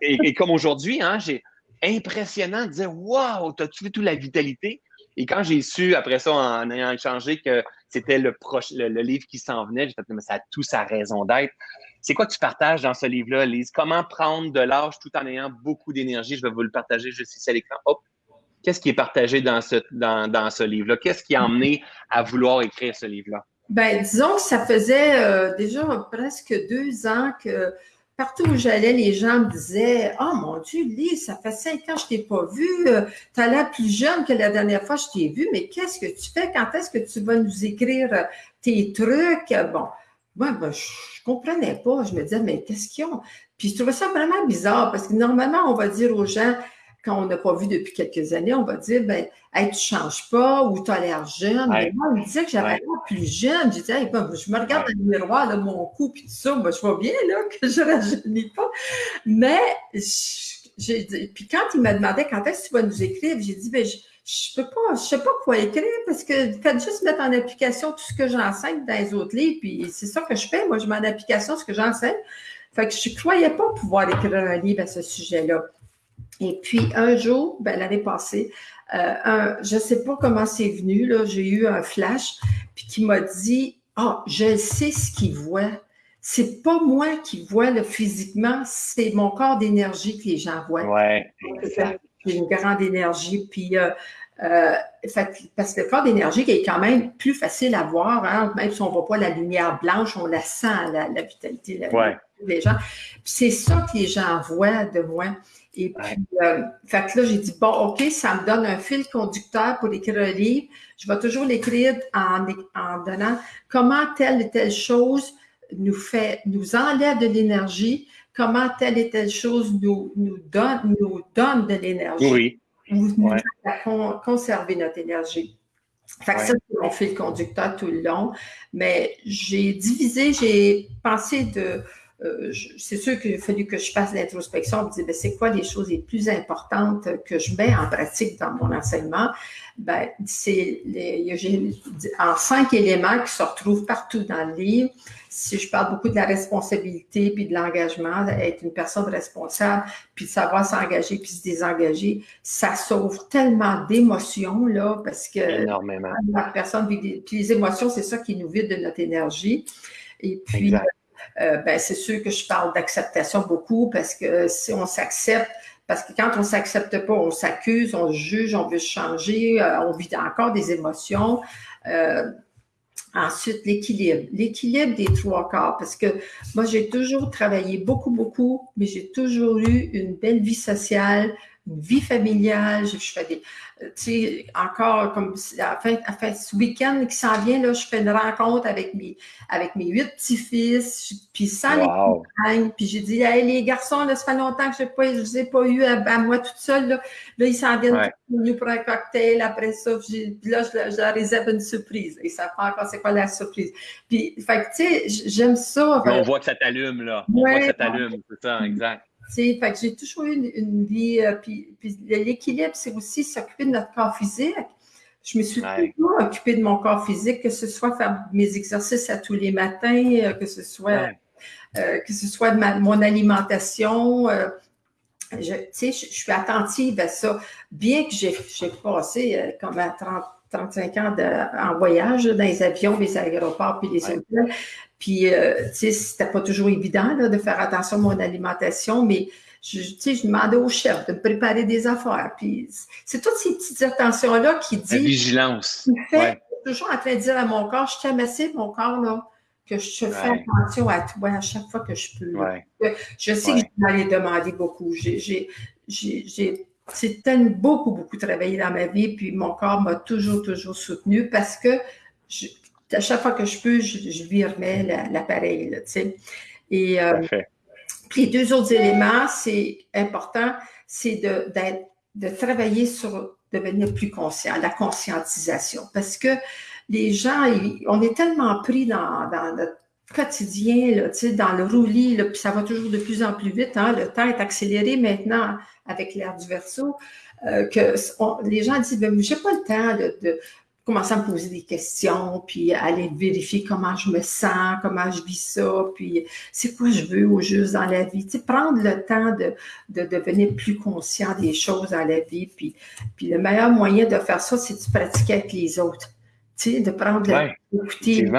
et, comme aujourd'hui, hein, j'ai impressionnant de dire, wow, t'as-tu vu toute la vitalité? Et quand j'ai su, après ça, en ayant échangé, que c'était le, le, livre qui s'en venait, j'ai fait, mais ça a tout sa raison d'être. C'est quoi que tu partages dans ce livre-là, Lise? Comment prendre de l'âge tout en ayant beaucoup d'énergie? Je vais vous le partager juste ici à l'écran. Hop! Qu'est-ce qui est partagé dans ce, dans, dans ce livre-là? Qu'est-ce qui a emmené à vouloir écrire ce livre-là? Ben, disons que ça faisait euh, déjà presque deux ans que Partout où j'allais, les gens me disaient Oh mon Dieu, Lise, ça fait cinq ans que je t'ai pas vu. Tu as l'air plus jeune que la dernière fois que je t'ai vu, mais qu'est-ce que tu fais? Quand est-ce que tu vas nous écrire tes trucs? Bon, moi, ben, je comprenais pas. Je me disais, mais qu'est-ce qu'ils ont? Puis je trouvais ça vraiment bizarre parce que normalement, on va dire aux gens quand on n'a pas vu depuis quelques années, on va dire, ben, hey, tu ne changes pas ou tu as l'air jeune. Mais moi, on me disait que j'avais l'air plus jeune. Je disais, ben, je me regarde dans le miroir, là, mon cou, puis tout ça, ben, je vois bien là, que je ne rajeunis pas. Mais, puis quand il m'a demandé quand est-ce que tu vas nous écrire, j'ai dit, ben, je, je peux pas, je sais pas quoi écrire parce que faites juste mettre en application tout ce que j'enseigne dans les autres livres, puis c'est ça que je fais. Moi, je mets en application ce que j'enseigne. Fait que je ne croyais pas pouvoir écrire un livre à ce sujet-là. Et puis, un jour, ben, l'année passée, euh, je ne sais pas comment c'est venu, là, j'ai eu un flash, puis qui m'a dit Ah, je sais ce qu'il voit. C'est pas moi qui vois le physiquement, c'est mon corps d'énergie que les gens voient. Ouais, exact. j'ai une grande énergie. Puis, euh, euh, parce que le corps d'énergie est quand même plus facile à voir, hein, même si on ne voit pas la lumière blanche, on la sent, la, vitalité la, des gens. C'est ça que les gens voient de moi. Et puis, euh, fait que là, j'ai dit, bon, OK, ça me donne un fil conducteur pour écrire un livre. Je vais toujours l'écrire en, en donnant comment telle et telle chose nous fait, nous enlève de l'énergie, comment telle et telle chose nous, nous, donne, nous donne de l'énergie. Oui. Nous, nous à conserver notre énergie. Fait que ça, c'est mon fil conducteur tout le long. Mais j'ai divisé, j'ai pensé de. Euh, c'est sûr qu'il a fallu que je fasse l'introspection me dire ben, c'est quoi les choses les plus importantes que je mets en pratique dans mon enseignement? Ben, c'est en cinq éléments qui se retrouvent partout dans le livre si je parle beaucoup de la responsabilité puis de l'engagement, être une personne responsable, puis de savoir s'engager puis se désengager, ça sauve tellement d'émotions, là, parce que Énormément. la personne puis les émotions, c'est ça qui nous vide de notre énergie. Et puis, euh, ben, c'est sûr que je parle d'acceptation beaucoup parce que si on s'accepte, parce que quand on s'accepte pas, on s'accuse, on juge, on veut changer, euh, on vit encore des émotions. Euh, Ensuite, l'équilibre. L'équilibre des trois quarts, parce que moi, j'ai toujours travaillé beaucoup, beaucoup, mais j'ai toujours eu une belle vie sociale, une vie familiale. Je, fais des, tu sais, encore comme à fin, à ce week-end qui s'en vient, là, je fais une rencontre avec mes, avec mes huit petits-fils, puis sans les compagnes. Puis j'ai dit, hey, les garçons, là, ça fait longtemps que je ne les ai pas eu à, moi toute seule. Là, là ils s'en viennent nous pour un cocktail. Après ça, puis là, je, leur réserve une surprise. Et ça fait encore c'est quoi la surprise? Puis, fait tu sais, j'aime ça. on voit que ça t'allume, là. On voit que ça t'allume, c'est ça, exact. Fait que j'ai toujours eu une, vie, euh, puis, l'équilibre, c'est aussi s'occuper de notre corps physique. Je me suis toujours occupée de mon corps physique, que ce soit faire mes exercices à tous les matins, euh, que ce soit, euh, que ce soit mon alimentation. je, je, suis attentive à ça. Bien que j'ai passé comme à 30, 35 ans en voyage dans les avions, les aéroports, puis les hôtels, puis, euh, tu sais, c'était pas toujours évident de faire attention à mon alimentation, mais je, tu sais, je demandais au chef de me préparer des affaires. Puis, c'est toutes ces petites attentions-là qui disent... La vigilance. Fait, toujours en train de dire à mon corps, je t'aime assez, mon corps, là, que je fais attention à toi à chaque fois que je peux. Je sais que je vais aller demander beaucoup. J'ai c'est tellement beaucoup, beaucoup travaillé dans ma vie, puis mon corps m'a toujours, toujours soutenu parce que je, à chaque fois que je peux, je, lui remets l'appareil. tu sais. Et euh, puis les deux autres éléments, c'est important, c'est de, de travailler sur devenir plus conscient, la conscientisation. Parce que les gens, on est tellement pris dans, dans notre quotidien, là, dans le roulis, puis ça va toujours de plus en plus vite. Hein, le temps est accéléré maintenant avec l'ère du verso, euh, que les gens disent, ben, j'ai pas le temps de, commencer à me poser des questions, puis aller vérifier comment je me sens, comment je vis ça, puis c'est quoi je veux au juste dans la vie. Tu sais, prendre le temps de, de, devenir plus conscient des choses dans la vie. Puis, puis le meilleur moyen de faire ça, c'est de pratiquer avec les autres. Tu sais, de prendre le d'écouter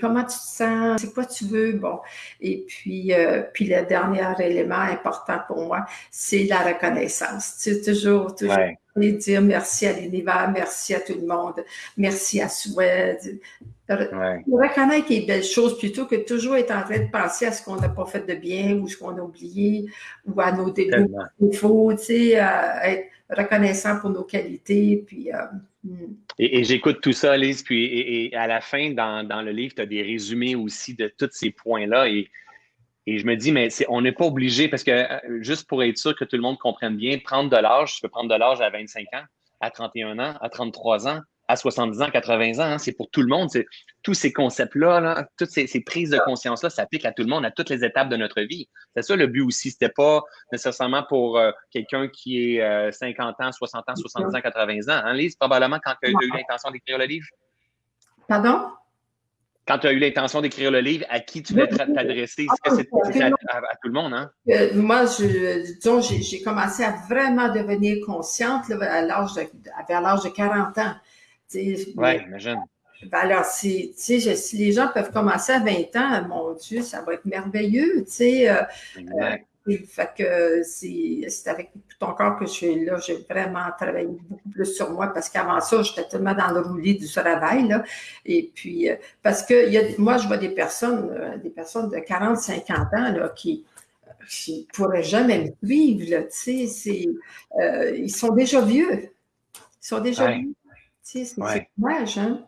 comment tu te sens, c'est quoi tu veux, bon. Et puis, euh, puis le dernier élément important pour moi, c'est la reconnaissance. Tu sais, toujours, toujours dire merci à l'univers, merci à tout le monde, merci à soi. Reconnaître les belles choses plutôt que toujours être en train de penser à ce qu'on n'a pas fait de bien ou ce qu'on a oublié ou à nos défauts, tu sais, être reconnaissant pour nos qualités. Puis, euh, hmm. et, j'écoute tout ça, Lise, puis et, à la fin, dans, dans le livre, tu as des résumés aussi de tous ces points-là. Et et je me dis, mais on n'est pas obligé, parce que euh, juste pour être sûr que tout le monde comprenne bien, prendre de l'âge, tu peux prendre de l'âge à 25 ans, à 31 ans, à 33 ans, à 70 ans, 80 ans, hein, c'est pour tout le monde. Tous ces concepts-là, là, toutes ces, prises de conscience-là s'appliquent à tout le monde, à toutes les étapes de notre vie. C'est ça le but aussi. C'était pas nécessairement pour euh, quelqu'un qui est 50 euh, ans, 60 ans, 70 ans, 80 ans. Hein, Lise, probablement quand tu as eu l'intention d'écrire le livre? Pardon? quand tu as eu l'intention d'écrire le livre, à qui tu veux t'adresser? Est-ce que c'est à, tout le monde? Hein? Euh, moi, je, j'ai commencé à vraiment devenir consciente à l'âge de, vers l'âge de 40 ans. Oui, imagine. Ben alors, si, si les gens peuvent commencer à 20 ans, mon Dieu, ça va être merveilleux. Sais, Fait que c'est avec tout ton corps que je suis là. J'ai vraiment travaillé beaucoup plus sur moi parce qu'avant ça, j'étais tellement dans le roulis du travail. Là. Et puis, euh, parce que y a, moi, je vois des personnes, euh, des personnes de 40, 50 ans là, qui ne pourraient jamais me suivre. Là, euh, ils sont déjà vieux. Ils sont déjà vieux. C'est dommage, hein?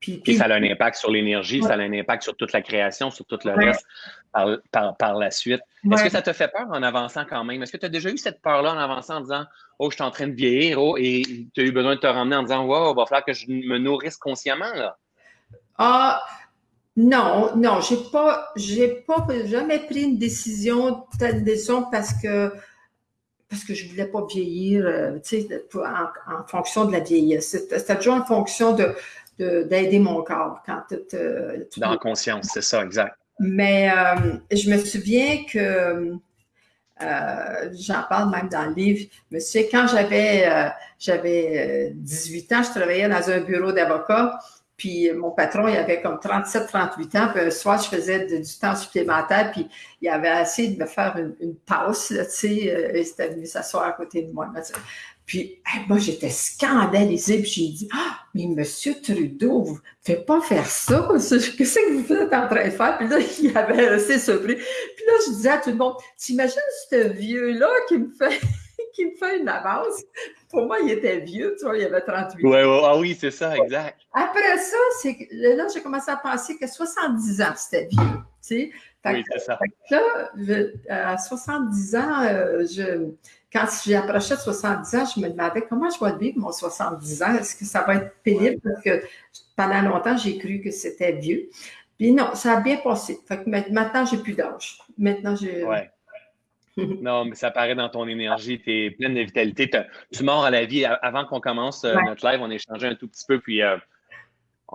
Puis, ça a un impact sur l'énergie, ça a un impact sur toute la création, sur tout le reste par, la suite. Est-ce que ça te fait peur en avançant quand même? Est-ce que tu as déjà eu cette peur-là en avançant en disant Oh, je suis en train de vieillir, oh, et tu as eu besoin de te ramener en disant Wow, il va falloir que je me nourrisse consciemment là? Ah non, non, j'ai pas, j'ai pas jamais pris une décision, telle décision parce que parce que je voulais pas vieillir, euh, tu sais, en, fonction de la vieillesse. C'était toujours en fonction de, d'aider mon corps quand tu Dans la conscience, c'est ça, exact. Mais euh, je me souviens que euh, j'en parle même dans le livre. Je me souviens quand j'avais euh, j'avais 18 ans, je travaillais dans un bureau d'avocat. Puis mon patron, il avait comme 37, 38 ans. Puis un soir, je faisais du temps supplémentaire. Puis il avait essayé de me faire une, une pause, tu sais. il s'était venu s'asseoir à côté de moi. Puis, moi, j'étais scandalisée. Puis, j'ai dit Ah, mais monsieur Trudeau, vous ne faites pas faire ça. Qu'est-ce que vous êtes en train de faire? Puis là, [LAUGHS] il avait assez surpris. Puis là, je disais à tout le monde T'imagines ce vieux-là qui me fait. [LAUGHS] qui me fait une avance? Pour moi, il était vieux, tu vois, il avait 38 ans. Ouais, ouais, ah oui, c'est ça, exact. Après ça, c'est là, j'ai commencé à penser que 70 ans, c'était vieux. Tu sais? oui, c'est ça. là, à 70 ans, euh, je, quand j'ai approché de 70 ans, je me demandais comment je vais vivre mon 70 ans. Est-ce que ça va être pénible? Parce que pendant longtemps, j'ai cru que c'était vieux. Puis non, ça a bien passé. Fait que maintenant, j'ai plus d'âge. Maintenant, j'ai. Ouais. [LAUGHS] non, mais ça paraît dans ton énergie, tu es pleine de vitalité. Tu mords à la vie. Avant qu'on commence euh, notre live, on échangeait un tout petit peu. Puis euh,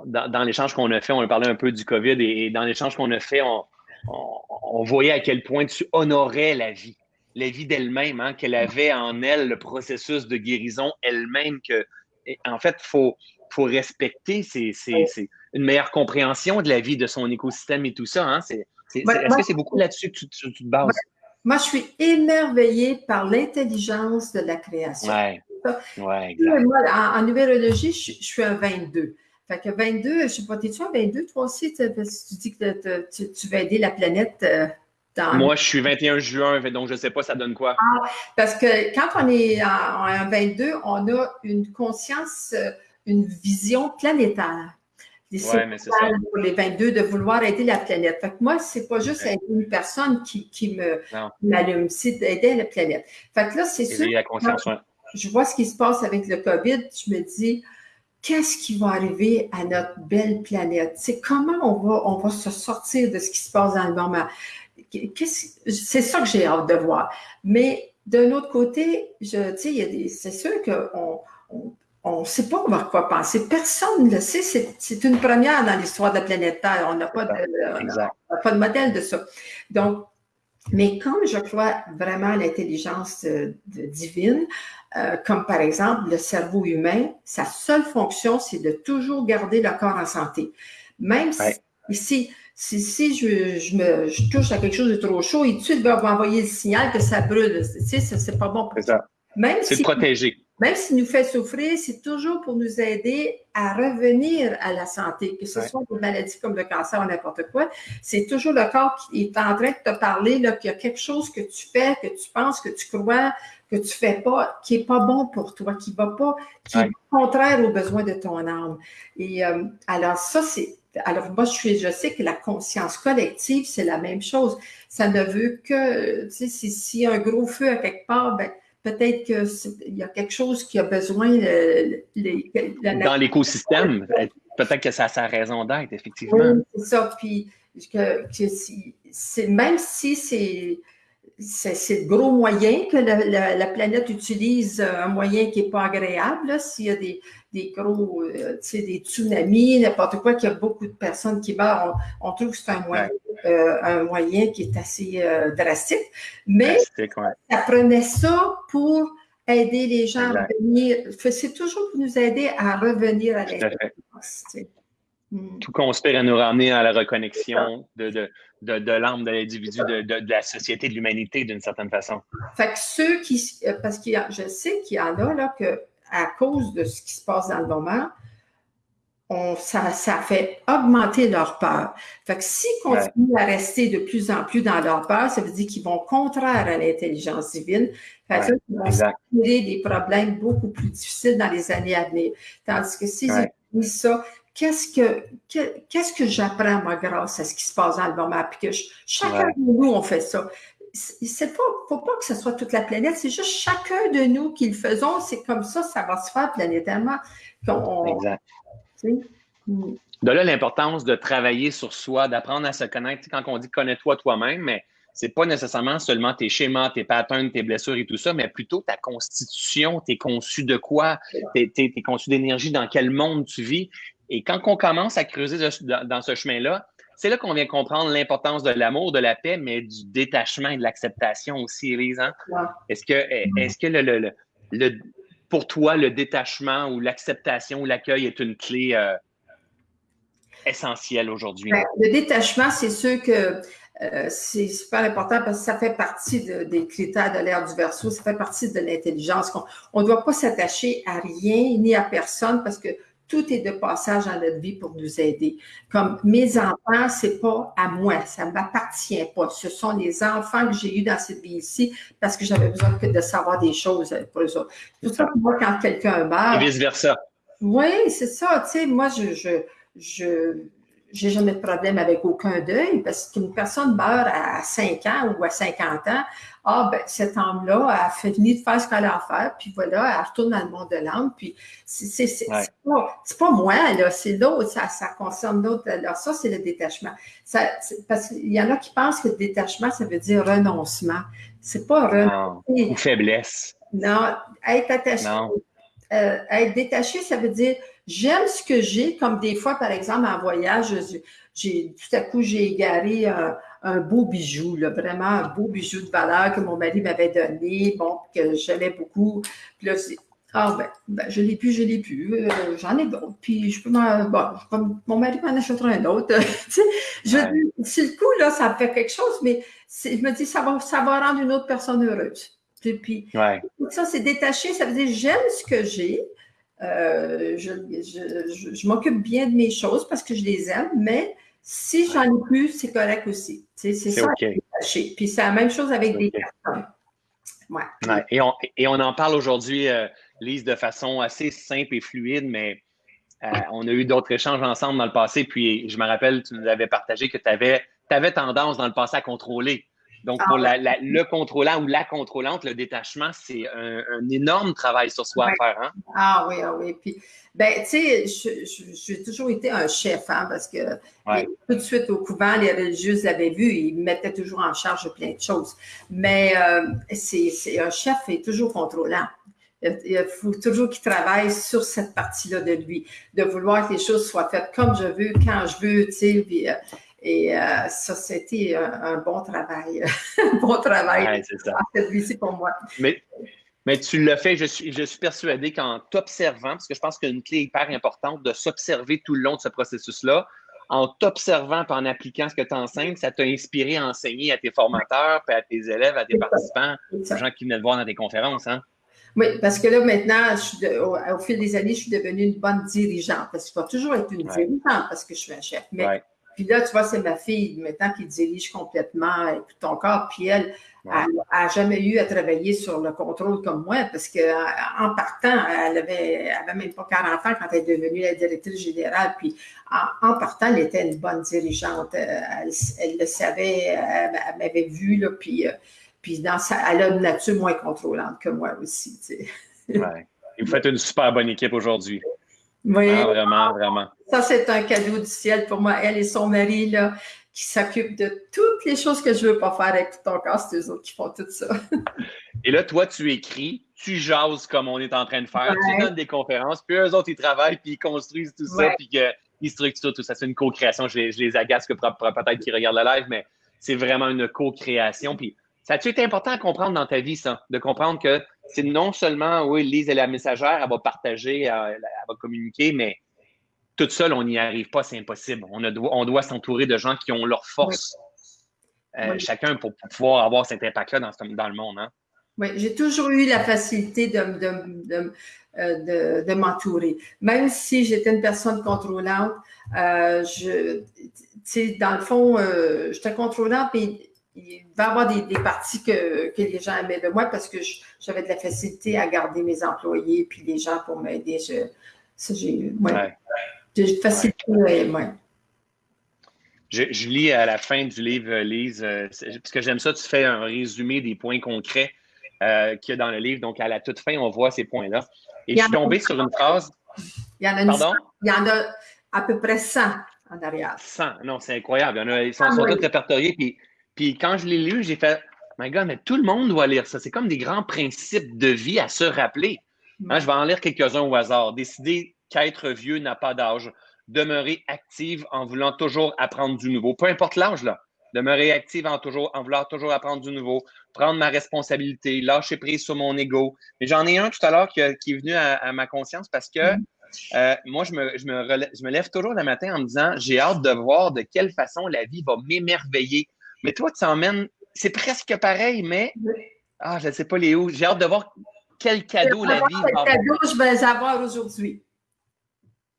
dans, l'échange qu'on a fait, on a parlé un peu du COVID. Et, dans l'échange qu'on a fait, on, voyait à quel point tu honorais la vie la vie d'elle-même, hein, qu'elle avait en elle le processus de guérison elle-même, que en fait, il faut, faut respecter c'est une meilleure compréhension de la vie, de son écosystème et tout ça. Hein. Est-ce que c'est beaucoup là-dessus que tu, te bases? Moi, je suis émerveillée par l'intelligence de la création. Oui, ouais, exact. Moi, en, numérologie, je, suis un 22. Fait que 22, je ne sais pas, t'es-tu un 22 toi aussi? Parce que tu dis que tu, tu veux aider la planète. Euh, moi, je suis 21 juin, donc je ne sais pas, ça donne quoi. Ah, parce que quand on est en, 22, on a une conscience, euh, une vision planétaire. Ouais, mais c'est ça. Pour les 22, de vouloir aider la planète. Fait que moi, c'est pas juste aider une personne qui, qui me m'allume, c'est d'aider la planète. Fait que là, c'est sûr. Je vois ce qui se passe avec le COVID, je me dis, qu'est-ce qui va arriver à notre belle planète? C'est comment on va, on va se sortir de ce qui se passe dans le moment c'est ça que j'ai hâte de voir. Mais d'un autre côté, je, c'est sûr qu'on on, ne sait pas quoi penser. Personne ne le sait. C'est une première dans l'histoire de la planète Terre. On n'a pas, pas, de modèle de ça. Donc, mais comme je crois vraiment à l'intelligence euh, divine, euh, comme par exemple le cerveau humain, sa seule fonction, c'est de toujours garder le corps en santé. Même si si, si je, je, me, je touche à quelque chose de trop chaud, et tout de suite va m'envoyer le signal que ça brûle. Tu sais, c'est pas bon pour ça. Même c'est si, protéger. Même s'il nous fait souffrir, c'est toujours pour nous aider à revenir à la santé, que ce soit pour maladies comme le cancer ou n'importe quoi. C'est toujours le corps qui est en train de te parler qu'il y a quelque chose que tu fais, que tu penses, que tu crois, que tu fais pas, qui est pas bon pour toi, qui va pas, qui est contraire aux besoins de ton âme. Et euh, alors ça, c'est alors, moi, je, suis, je sais que la conscience collective, c'est la même chose. Ça ne veut que, tu sais, s'il y a un gros feu à quelque part, ben, peut-être qu'il y a quelque chose qui a besoin. Dans l'écosystème, peut-être que ça a sa raison d'être, effectivement. Oui, c'est ça. Puis, que, même si c'est c'est de gros moyens que la, planète utilise, un moyen qui n'est pas agréable. S'il y a des, des gros, euh, tu sais, des tsunamis, n'importe quoi, qu'il y a beaucoup de personnes qui meurent, on, trouve que c'est un moyen, euh, un moyen qui est assez euh, drastique. Mais ça prenait ça pour aider les gens à revenir. C'est toujours pour nous aider à revenir à l'intelligence. Mm. Tout conspire à nous ramener à la reconnexion de, de, de, de l'âme de l'individu, de, de, la société, de l'humanité, d'une certaine façon. Fait que ceux qui. Euh, parce que je sais qu'il y en a là, que, à cause de ce qui se passe dans le moment, on, ça, ça fait augmenter leur peur. Fait que s'ils continuent à rester de plus en plus dans leur peur, ça veut dire qu'ils vont contraire à l'intelligence divine. Fait que ils vont créer des problèmes beaucoup plus difficiles dans les années à venir. Tandis que s'ils utilisent ça, qu'est-ce que, qu'est-ce que j'apprends, moi, grâce à ce qui se passe dans le moment? Puis que chacun de nous, on fait ça. C'est pas, faut pas que ce soit toute la planète, c'est juste chacun de nous qui le faisons. C'est comme ça, ça va se faire planétairement. exact. De là, l'importance de travailler sur soi, d'apprendre à se connaître. Quand on dit connais-toi toi-même, mais c'est pas nécessairement seulement tes schémas, tes patterns, tes blessures et tout ça, mais plutôt ta constitution, t'es conçu de quoi, t'es es, conçu d'énergie, dans quel monde tu vis? Et quand on commence à creuser dans ce chemin-là, c'est là qu'on vient comprendre l'importance de l'amour, de la paix, mais du détachement et de l'acceptation aussi, Elise. Hein? Est-ce que, est que le, le, pour toi, le détachement ou l'acceptation ou l'accueil est une clé euh, essentielle aujourd'hui? Ben, le détachement, c'est sûr que euh, c'est super important parce que ça fait partie des critères de l'ère du verso, ça fait partie de l'intelligence. On ne doit pas s'attacher à rien ni à personne parce que tout est de passage dans notre vie pour nous aider. Comme mes enfants, c'est pas à moi, ça ne m'appartient pas. Ce sont les enfants que j'ai eus dans cette vie ici parce que j'avais besoin de savoir des choses pour eux autres. C'est pour ça que moi, quand quelqu'un meurt. Et vice-versa. Oui, c'est ça. Tu sais, moi, je, je, je j'ai jamais de problème avec aucun deuil parce qu'une personne meurt à 5 ans ou à 50 ans, ah, ben, cette âme-là a fini de faire ce qu'elle a à faire, puis voilà, elle retourne dans le monde de l'âme, puis c'est c'est pas, pas, moi, là, c'est l'autre, ça, ça concerne l'autre. Alors, ça, c'est le détachement. Ça, parce qu'il y en a qui pensent que le détachement, ça veut dire renoncement. C'est pas renoncer. Ou faiblesse. Non, être attaché. Non. Euh, être détaché, ça veut dire j'aime ce que j'ai, comme des fois, par exemple, en voyage, j'ai tout à coup, j'ai égaré un, un beau bijou, là, vraiment un beau bijou de valeur que mon mari m'avait donné, bon, que j'aimais beaucoup. Puis là, c'est ah ben, ben, je l'ai plus, je l'ai plus, euh, j'en ai d'autres. Puis je peux m'en. Bon, mon mari m'en achètera un autre. [LAUGHS] je si le coup, là, ça fait quelque chose, mais je me dis, ça va, ça va rendre une autre personne heureuse. Puis, ça, c'est détaché, ça veut dire j'aime ce que j'ai. Euh, je, je, je m'occupe bien de mes choses parce que je les aime, mais si j'en ai plus, c'est correct aussi. C'est ça. Puis c'est la même chose avec des personnes. Ouais. Et, on, et, on, en parle aujourd'hui, euh, Lise, de façon assez simple et fluide, mais euh, on a eu d'autres échanges ensemble dans le passé. Puis je me rappelle, tu nous avais partagé que tu avais, avais, tendance dans le passé à contrôler. Donc, pour ah le contrôlant ou la contrôlante, le détachement, c'est un, énorme travail sur soi à faire. Hein? Ah oui, ah oui. Puis, ben, tu sais, j'ai toujours été un chef, hein, parce que tout de suite au couvent, les religieuses l'avaient vu, ils me mettaient toujours en charge plein de choses. Mais euh, c'est un chef est toujours contrôlant. Il faut toujours qu'il travaille sur cette partie-là de lui, de vouloir que les choses soient faites comme je veux, quand je veux, tu sais. Et euh, ça, c'était un, bon travail. un bon travail. [LAUGHS] c'est ça. C'est pour moi. Mais, mais tu le fais, je suis, je suis persuadé qu'en t'observant, parce que je pense qu'une clé hyper importante de s'observer tout le long de ce processus-là, en t'observant et en appliquant ce que tu enseignes, ça t'a inspiré à enseigner à tes formateurs, puis à tes élèves, à tes participants, aux gens qui venaient te voir dans tes conférences. Hein? Oui, parce que là, maintenant, au, fil des années, je suis devenue une bonne dirigeante. Parce qu'il faut toujours être une dirigeante parce que je suis un chef. Mais puis là, tu vois, c'est ma fille maintenant qui dirige complètement ton corps. Puis elle, n'a jamais eu à travailler sur le contrôle comme moi parce qu'en partant, elle avait, avait même pas 40 ans quand elle est devenue la directrice générale. Puis en, partant, elle était une bonne dirigeante. Elle, le savait, elle, m'avait vu, là, puis, puis dans sa, elle a une nature moins contrôlante que moi aussi. Tu sais. ouais. Vous faites une super bonne équipe aujourd'hui. Oui. Ah, vraiment, vraiment. Ça, c'est un cadeau du ciel pour moi. Elle et son mari, là, qui s'occupent de toutes les choses que je ne veux pas faire avec tout ton corps, c'est eux autres qui font tout ça. et là, toi, tu écris, tu jases comme on est en train de faire, tu donnes des conférences, puis eux autres, ils travaillent, puis ils construisent tout ça, puis ils structurent tout ça. C'est une co-création. Je, les agace que peut-être qu'ils regardent le live, mais c'est vraiment une co-création. Puis ça a-tu été important à comprendre dans ta vie, ça? De comprendre que c'est non seulement, oui, Lise est la messagère, elle va partager, elle, va communiquer, mais tout seul, on n'y arrive pas, c'est impossible. On, on doit s'entourer de gens qui ont leur force, euh, chacun, pour, pouvoir avoir cet impact-là dans, dans, le monde. Hein. Oui, j'ai toujours eu la facilité de, de, euh, de, m'entourer. Même si j'étais une personne contrôlante, euh, je, dans le fond, euh, j'étais contrôlante, mais il va y avoir des, des parties que, que, les gens aimaient de moi parce que j'avais de la facilité à garder mes employés puis les gens pour m'aider. j'ai ouais, ouais. facilité ouais. Je, je, lis à la fin du livre, Lise, parce que j'aime ça, tu fais un résumé des points concrets euh, qu'il y a dans le livre. Donc, à la toute fin, on voit ces points-là. Et je suis tombé sur une phrase. Il y en a, Pardon? Il y en a à peu près 100 en arrière. 100, non, c'est incroyable. Il y en a, ils sont, ah tous répertoriés. Puis, puis quand je l'ai lu, j'ai fait, my God, mais tout le monde doit lire ça. C'est comme des grands principes de vie à se rappeler. Hein, je vais en lire quelques-uns au hasard. Décider qu'être vieux n'a pas d'âge. Demeurer active en voulant toujours apprendre du nouveau. Peu importe l'âge, là. Demeurer active en, toujours, en vouloir toujours apprendre du nouveau. Prendre ma responsabilité. Lâcher prise sur mon ego. Mais j'en ai un tout à l'heure qui, est venu à, ma conscience parce que mm-hmm. euh, moi, je me, je, me je me lève toujours le matin en me disant j'ai hâte de voir de quelle façon la vie va m'émerveiller. Mais toi, tu emmènes, c'est presque pareil, mais ah, je ne sais pas où. J'ai hâte de voir quel cadeau la vie va Quel cadeau je vais avoir aujourd'hui.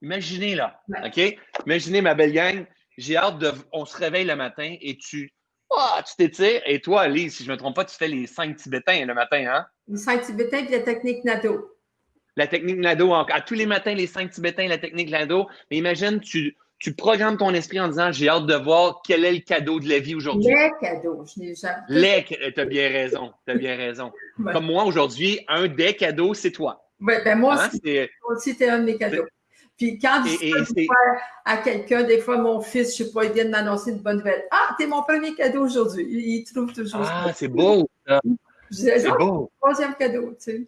Imaginez là, OK? Imaginez ma belle gang, j'ai hâte de. On se réveille le matin et tu. Oh, tu t'étires. Et toi, Alice, si je ne me trompe pas, tu fais les cinq Tibétains le matin, hein? Les cinq Tibétains et la technique Nado. La technique Nado. À tous les matins, les cinq Tibétains, la technique Nado. Mais imagine, tu, tu programmes ton esprit en disant j'ai hâte de voir quel est le cadeau de la vie aujourd'hui. Les cadeaux, je n'ai jamais. Les, tu as bien raison, tu as bien raison. Comme moi aujourd'hui, un des cadeaux, c'est toi. Oui, ben moi hein, aussi, aussi tu es un de mes cadeaux. Puis quand je dis à quelqu'un, des fois, mon fils, je ne sais pas, il vient de m'annoncer une bonne nouvelle. Ah, t'es mon premier cadeau aujourd'hui. Il, trouve toujours Ah, c'est beau, C'est beau. Troisième cadeau, tu sais.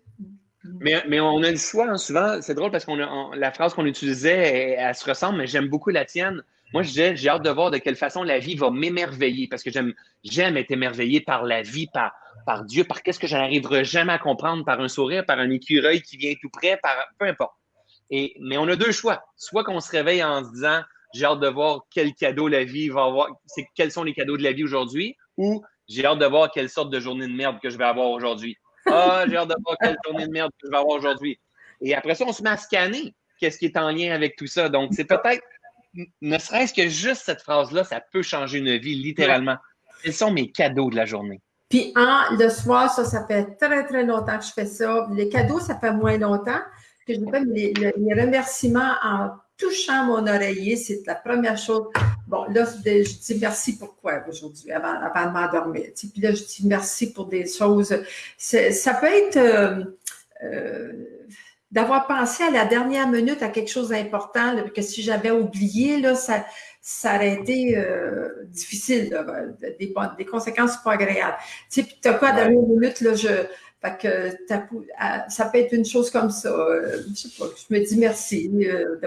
Mais, mais, on a le choix, hein, souvent. C'est drôle parce qu'on la phrase qu'on utilisait, elle, se ressemble, mais j'aime beaucoup la tienne. Moi, j'ai hâte de voir de quelle façon la vie va m'émerveiller parce que j'aime, être émerveillé par la vie, par, Dieu, par qu'est-ce que je n'arriverai jamais à comprendre, par un sourire, par un écureuil qui vient tout près, par peu importe. Et, mais on a deux choix. Soit qu'on se réveille en se disant j'ai hâte de voir quel cadeau la vie va avoir, quels sont les cadeaux de la vie aujourd'hui, ou j'ai hâte de voir quelle sorte de journée de merde que je vais avoir aujourd'hui. Ah, j'ai hâte de voir quelle journée de merde que je vais avoir aujourd'hui. Et après ça, on se met à scanner qu'est-ce qui est en lien avec tout ça. Donc, c'est peut-être, ne serait-ce que juste cette phrase-là, ça peut changer une vie, littéralement. Quels sont mes cadeaux de la journée? Puis, en, le soir, ça, ça fait très, très longtemps que je fais ça. Les cadeaux, ça fait moins longtemps que je fais les, les, remerciements en touchant mon oreiller. C'est la première chose. Bon, là, je dis merci pourquoi aujourd'hui, avant, avant de m'endormir. Puis là, je dis merci pour des choses. Ça peut être euh, euh, d'avoir pensé à la dernière minute à quelque chose d'important, que si j'avais oublié, là, ça, ça aurait été euh, difficile, des, des, conséquences pas agréables. Tu sais, puis tu as quoi, à la dernière minute, là, je fait que ça peut être une chose comme ça. Je sais pas, je me dis merci. Euh,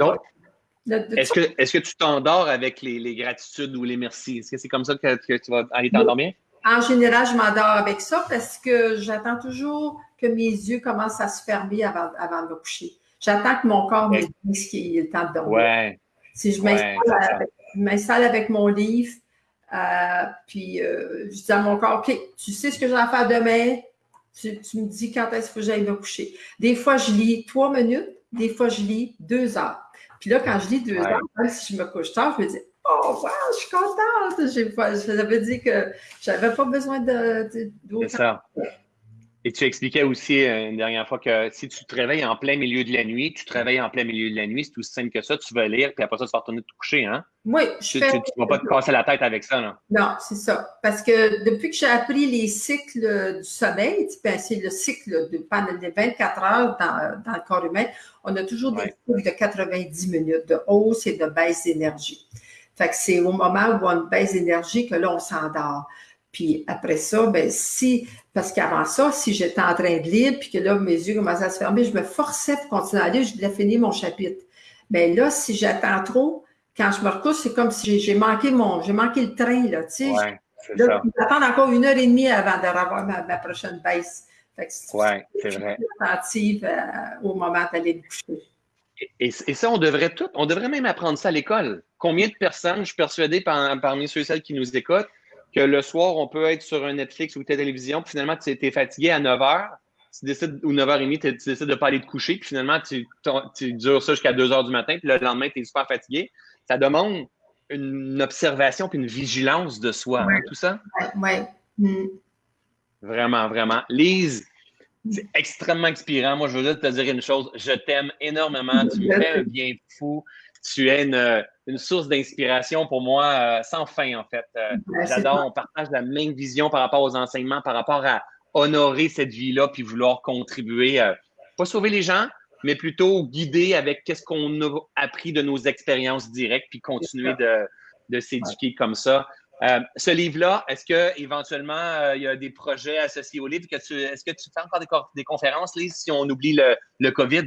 est-ce que, est que tu t'endors avec les, les, gratitudes ou les merci? Est-ce que c'est comme ça que, tu vas aller t'endormir? En général, je m'endors avec ça parce que j'attends toujours que mes yeux commencent à se fermer avant, avant de me coucher. J'attends que mon corps me dise qu'il est temps de dormir. Ouais. Si je m'installe avec, mon livre, euh, puis je dis à mon corps, OK, tu sais ce que j'ai à faire demain, tu, me dis quand est-ce que j'aille me coucher. Des fois, je lis trois minutes, des fois, je lis deux heures. Puis là, quand je lis deux heures, même si je me couche tard, je me dis Oh, wow, je suis contente. Ça veut dire que je n'avais pas besoin de. C'est ça. Et tu expliquais aussi euh, une dernière fois que si tu te réveilles en plein milieu de la nuit, tu te réveilles en plein milieu de la nuit, c'est aussi simple que ça, tu vas lire, puis après ça, tu vas retourner te coucher, hein? Oui, je tu, fais... tu, ne vas pas te casser la tête avec ça, là. Non, c'est ça. Parce que depuis que j'ai appris les cycles du sommeil, ben, c'est le cycle de pendant les 24 heures dans, dans, le corps humain, on a toujours des cycles de 90 minutes de hausse et de baisse d'énergie. Fait que c'est au moment où on baisse d'énergie que là, on s'endort. Puis après ça, ben si, parce qu'avant ça, si j'étais en train de lire, puis que là, mes yeux commençaient à se fermer, je me forçais pour continuer à lire, je devais finir mon chapitre. Mais là, si j'attends trop, quand je me recouche, c'est comme si j'ai manqué mon, j'ai manqué le train, là, tu sais. Ouais, là, encore une heure et demie avant d'avoir ma, ma prochaine baisse. Oui, c'est vrai. attentive euh, au moment d'aller me coucher. Et, ça, on devrait tout, on devrait même apprendre ça à l'école. Combien de personnes, je suis persuadé parmi ceux et celles qui nous écoutent, que le soir, on peut être sur un Netflix ou télévision, puis finalement, tu es fatigué à 9 h, tu décides, ou 9h30, tu décides de ne pas aller te coucher, puis finalement, tu, tu dures ça jusqu'à 2 h du matin, puis le lendemain, tu es super fatigué. Ça demande une observation puis une vigilance de soi, hein, tout ça? Oui. Mm. Vraiment, vraiment. Lise, c'est extrêmement inspirant. Moi, je veux te dire une chose. Je t'aime énormément. Tu me fais un bien fou. Tu es une, source d'inspiration pour moi euh, sans fin, en fait. Euh, j'adore. On partage la même vision par rapport aux enseignements, par rapport à honorer cette vie-là puis vouloir contribuer, euh, pas sauver les gens, mais plutôt guider avec qu'est-ce qu'on a appris de nos expériences directes puis continuer de, s'éduquer comme ça. Euh, ce livre-là, est-ce que éventuellement euh, il y a des projets associés au livre? Est-ce que tu fais encore des, conférences, Lise, si on oublie le, COVID?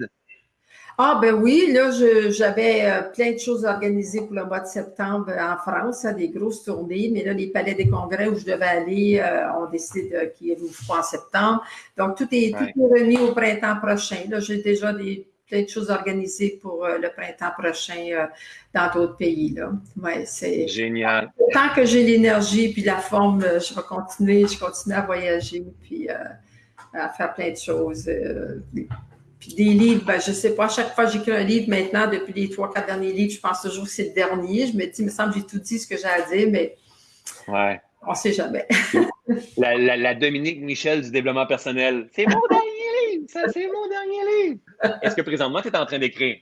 Ah ben oui, là, j'avais euh, plein de choses organisées pour le mois de septembre en France, hein, des grosses tournées, mais là, les palais des congrès où je devais aller ont décidé qu'il y avait en septembre. Donc, tout est, tout est remis au printemps prochain. Là, j'ai déjà des plein de choses organisées pour euh, le printemps prochain euh, dans d'autres pays. Là. Ouais, c'est génial. Tant que j'ai l'énergie puis la forme, euh, je vais continuer, je continue à voyager puis à faire plein de choses. Puis des livres, ben, je ne sais pas, à chaque fois que j'écris un livre maintenant, depuis les trois, quatre derniers livres, je pense toujours que c'est le dernier. Je me dis, il me semble que j'ai tout dit ce que j'ai à dire, mais ouais. on ne sait jamais. [LAUGHS] la, la, Dominique Michel du développement personnel. C'est mon dernier livre! Ça, c'est mon dernier livre! Est-ce que présentement, tu es en train d'écrire?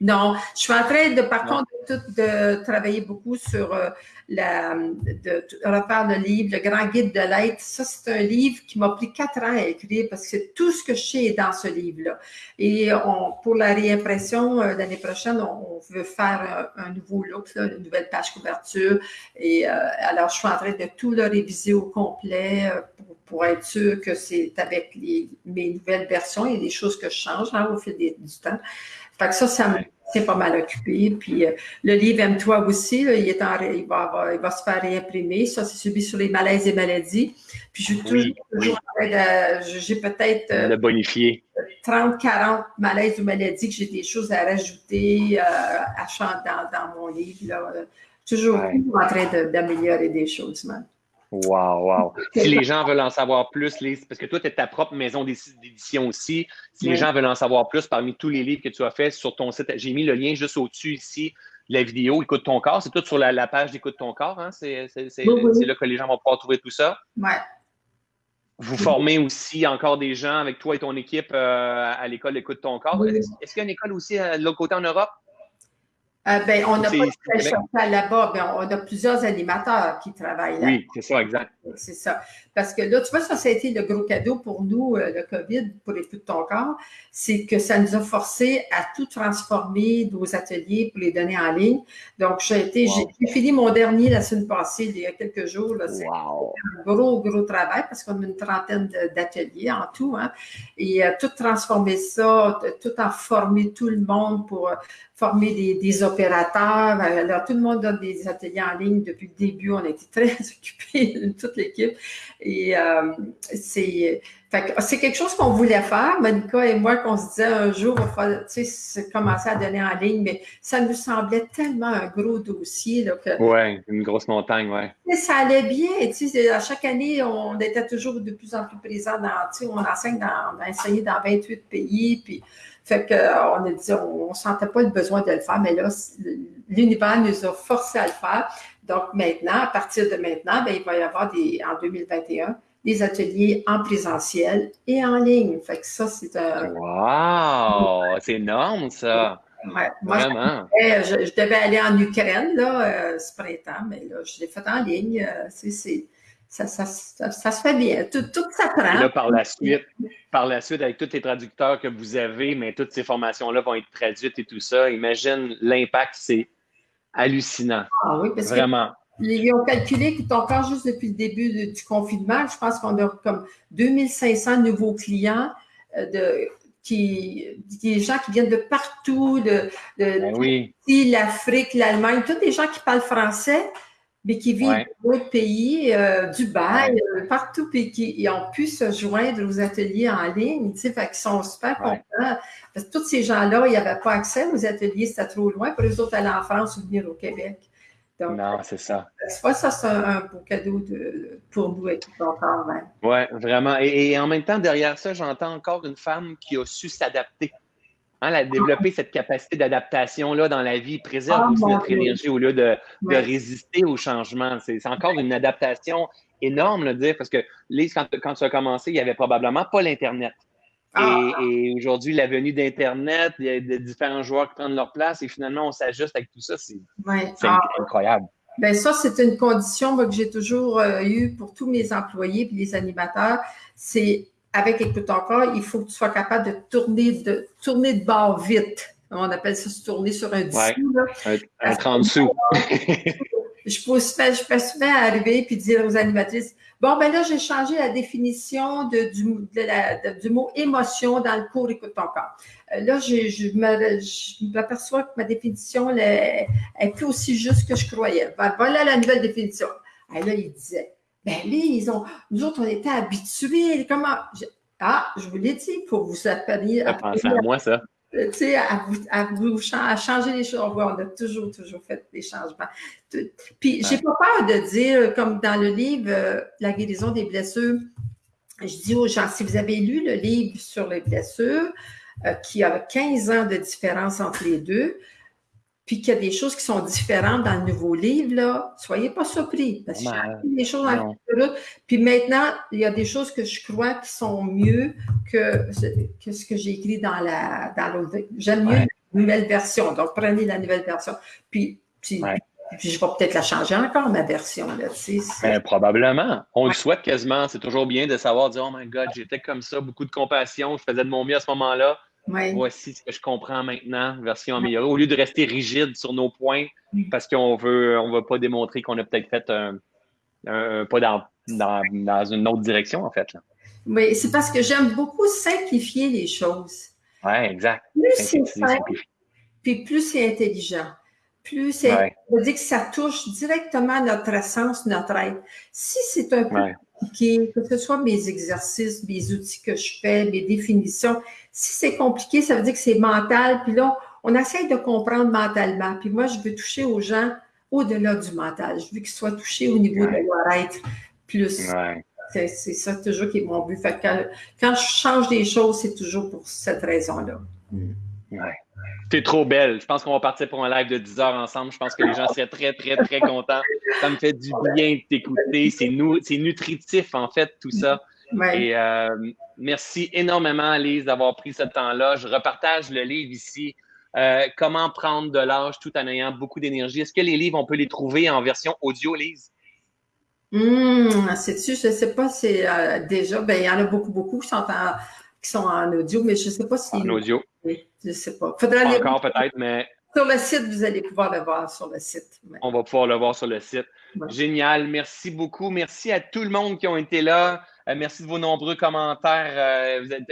Non, je suis en train de, par contre, de, travailler beaucoup sur euh, la, de, refaire le livre, le Grand Guide de l'être. Ça, c'est un livre qui m'a pris quatre ans à écrire parce que tout ce que je sais est dans ce livre-là. Et on, pour la réimpression euh, l'année prochaine, on, veut faire un, nouveau look, une nouvelle page couverture. Et euh, alors, je suis en train de tout le réviser au complet pour, être sûr que c'est avec les, mes nouvelles versions. A des choses que je change hein, au fil du temps. Fait que ça, ça me pas mal occupé. Puis euh, le livre Aime-toi aussi, il, est en, il, va, il va se faire réimprimer. Ça, c'est celui sur les malaises et maladies. Puis je toujours, toujours j'ai peut-être. Euh, le bonifier. 30, 40 malaises ou maladies que j'ai des choses à rajouter euh, à dans, dans mon livre. Là. Toujours, en train d'améliorer des choses, man. Wow, wow. Si les gens veulent en savoir plus, parce que toi, tu es ta propre maison d'édition aussi. Si les gens veulent en savoir plus parmi tous les livres que tu as fait sur ton site, j'ai mis le lien juste au-dessus ici, la vidéo Écoute ton corps. C'est tout sur la, page d'Écoute ton corps. Hein? C'est là que les gens vont pouvoir trouver tout ça. Ouais. Vous formez aussi encore des gens avec toi et ton équipe euh, à l'école Écoute ton corps. Est-ce qu'il y a une école aussi euh, de l'autre côté en Europe? Euh, ben, on n'a pas de là-bas, ben, on a plusieurs animateurs qui travaillent là. Oui, c'est ça, exact. C'est ça. Parce que là, tu vois, ça, ça a été le gros cadeau pour nous, euh, le COVID, pour les de ton corps, c'est que ça nous a forcé à tout transformer nos ateliers pour les donner en ligne. Donc, j'ai été, j'ai fini mon dernier la semaine passée, il y a quelques jours. C'est un gros, gros travail parce qu'on a une trentaine d'ateliers en tout. Hein, et euh, tout transformer ça, tout en former tout le monde pour former des, opérateurs. Alors, tout le monde donne des ateliers en ligne depuis le début. On a été très [LAUGHS] occupés, toute l'équipe. Et euh, c'est c'est quelque chose qu'on voulait faire, Monica et moi, qu'on se disait un jour, il va tu sais, commencer à donner en ligne, mais ça nous semblait tellement un gros dossier. Là, que, oui, une grosse montagne, oui. Ça allait bien. Tu sais, à chaque année, on était toujours de plus en plus présents dans, tu sais, on enseigne dans, on a enseigné dans 28 pays, puis fait qu'on a dit, on ne sentait pas le besoin de le faire, mais là, l'univers nous a forcé à le faire. Donc maintenant, à partir de maintenant, bien, il va y avoir des, en 2021 des ateliers en présentiel et en ligne. Fait que ça, c'est un. Wow! C'est énorme, ça! Ouais, moi, Je, devais aller en Ukraine là, euh, ce printemps, mais là, je l'ai fait en ligne. Euh, c'est, ça, ça, ça, se fait bien. Tout, tout s'apprend. Là, par la suite, par la suite, avec tous les traducteurs que vous avez, mais toutes ces formations-là vont être traduites et tout ça, imagine l'impact, c'est hallucinant. Ah oui, parce Vraiment. Ils ont calculé encore juste depuis le début du confinement, je pense qu'on a comme 2500 nouveaux clients euh, de, qui, des gens qui viennent de partout, de, ben l'Afrique, l'Allemagne, tous des gens qui parlent français, mais qui vivent dans d'autres pays, euh, Dubaï, euh, partout, puis qui ont pu se joindre aux ateliers en ligne, tu sais, fait qu'ils sont super contents. Parce que tous ces gens-là, ils n'avaient pas accès aux ateliers, c'était trop loin pour les autres aller en France ou venir au Québec. non, c'est ça. C'est ça, c'est un, beau cadeau de, pour nous et tout encore. Oui, vraiment. Et, et, en même temps, derrière ça, j'entends encore une femme qui a su s'adapter. Hein, développer cette capacité d'adaptation-là dans la vie préserve ah, aussi notre énergie au lieu de, résister au changement. C'est encore une adaptation énorme, le dire, parce que Lise, quand, quand tu as commencé, il n'y avait probablement pas l'Internet. Et, ah. et aujourd'hui, la venue d'Internet, il y a différents joueurs qui prennent leur place et finalement, on s'ajuste avec tout ça. C'est ah. incroyable. Ben ça, c'est une condition que j'ai toujours euh, eue pour tous mes employés et les animateurs. C'est avec Écoute encore, il faut que tu sois capable de tourner de, tourner de bord vite. On appelle ça se tourner sur un 10 ouais, Un, 30 sous. [LAUGHS] je, peux, je peux souvent arriver et dire aux animatrices Bon, ben là, j'ai changé la définition de, du, du, mot émotion dans le cours Écoute ton corps. Euh, là, je, je m'aperçois que ma définition elle, est plus aussi juste que je croyais. Ben, voilà la nouvelle définition. Et là, il disait ben là, ils ont, nous autres, on était habitués. Comment? ah, je vous l'ai dit, pour vous appeler. À, penser à moi, ça. Tu sais, à, vous, à, vous, à changer les choses. On a toujours, toujours fait des changements. Puis, j'ai pas peur de dire, comme dans le livre euh, La guérison des blessures, je dis aux gens, si vous avez lu le livre sur les blessures, euh, qui a 15 ans de différence entre les deux, puis qu'il y a des choses qui sont différentes dans le nouveau livre, là, soyez pas surpris, parce qu'il y a des choses dans le Puis maintenant, il y a des choses que je crois qui sont mieux que, que ce que j'ai écrit dans la dans l'autre. J'aime mieux la nouvelle version. Donc, prenez la nouvelle version. Puis, puis, je vais peut-être la changer encore, ma version. Là, ben, probablement. On le souhaite quasiment. C'est toujours bien de savoir dire Oh my God, j'étais comme ça, beaucoup de compassion, je faisais de mon mieux à ce moment-là Voici ce que je comprends maintenant, version améliorée, au lieu de rester rigide sur nos points parce qu'on veut, on veut pas démontrer qu'on a peut-être fait un, pas dans, dans, une autre direction, en fait. Oui, c'est parce que j'aime beaucoup simplifier les choses. Oui, exact. Plus c'est simple, puis plus c'est intelligent. Plus c'est. Ouais. dire que ça touche directement notre essence, notre être. Si c'est un peu compliqué, que ce soit mes exercices, mes outils que je fais, mes définitions, si c'est compliqué, ça veut dire que c'est mental. Puis là, on essaye de comprendre mentalement. Puis moi, je veux toucher aux gens au-delà du mental. Je veux qu'ils soient touchés au niveau de leur être plus. C'est ça toujours qui est mon but. Fait quand, je change des choses, c'est toujours pour cette raison-là. Ouais. T'es trop belle. Je pense qu'on va partir pour un live de 10 heures ensemble. Je pense que les gens seraient très, très, très contents. Ça me fait du bien de t'écouter. C'est nutritif, en fait, tout ça. Et euh, merci énormément, Lise, d'avoir pris ce temps-là. Je repartage le livre ici. Euh, comment prendre de l'âge tout en ayant beaucoup d'énergie. Est-ce que les livres, on peut les trouver en version audio, Lise? Mmh, sais-tu, je ne sais pas, c'est euh, déjà, ben, il y en a beaucoup, beaucoup qui sont en, qui sont en audio, mais je ne sais pas si. En audio. Je ne sais pas. Faudrait Encore peut-être, mais. Sur le site, vous allez pouvoir le voir sur le site. On va pouvoir le voir sur le site. Génial. Merci beaucoup. Merci à tout le monde qui ont été là. Euh, merci de vos nombreux commentaires. Euh, vous êtes,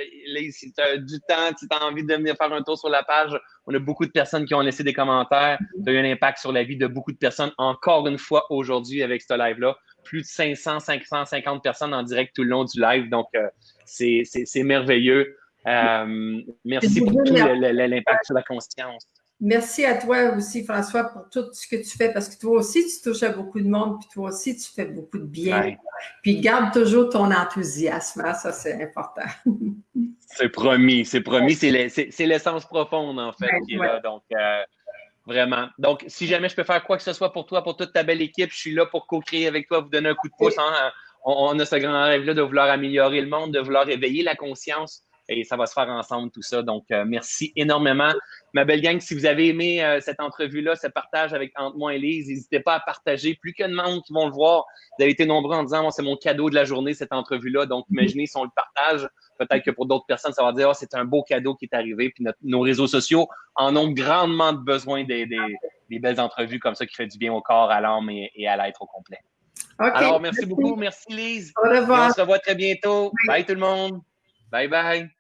si tu as du temps, si tu as envie de venir faire un tour sur la page, on a beaucoup de personnes qui ont laissé des commentaires. Ça a eu un impact sur la vie de beaucoup de personnes. Encore une fois, aujourd'hui, avec ce live-là, plus de 500, 550 personnes en direct tout le long du live. Donc, euh, c'est merveilleux. Merci pour tout l'impact sur la conscience. Merci à toi aussi, François, pour tout ce que tu fais, parce que toi aussi, tu touches à beaucoup de monde, puis toi aussi, tu fais beaucoup de bien. Puis garde toujours ton enthousiasme, hein, ça, c'est important. [LAUGHS] c'est promis, c'est promis, c'est l'essence profonde, en fait, qui est là. Donc, euh, vraiment. Donc, si jamais je peux faire quoi que ce soit pour toi, pour toute ta belle équipe, je suis là pour co-créer avec toi, vous donner un coup de pouce. Hein. On, on, a ce grand rêve-là de vouloir améliorer le monde, de vouloir éveiller la conscience et ça va se faire ensemble tout ça. Donc, euh, merci énormément. Ma belle gang, si vous avez aimé euh, cette entrevue-là, ce partage avec entre moi et Lise, n'hésitez pas à partager. Plus que de monde qui vont le voir, vous avez été nombreux en disant, moi, c'est mon cadeau de la journée, cette entrevue-là. Donc, imaginez si on le partage. Peut-être que pour d'autres personnes, ça va dire, oh, c'est un beau cadeau qui est arrivé. Puis nos réseaux sociaux en ont grandement besoin des, des, belles entrevues comme ça qui fait du bien au corps, à l'âme et, à l'être au complet. Alors, merci, beaucoup. Merci, Lise. Au revoir. on se revoit très bientôt. bye tout le monde. Bye bye.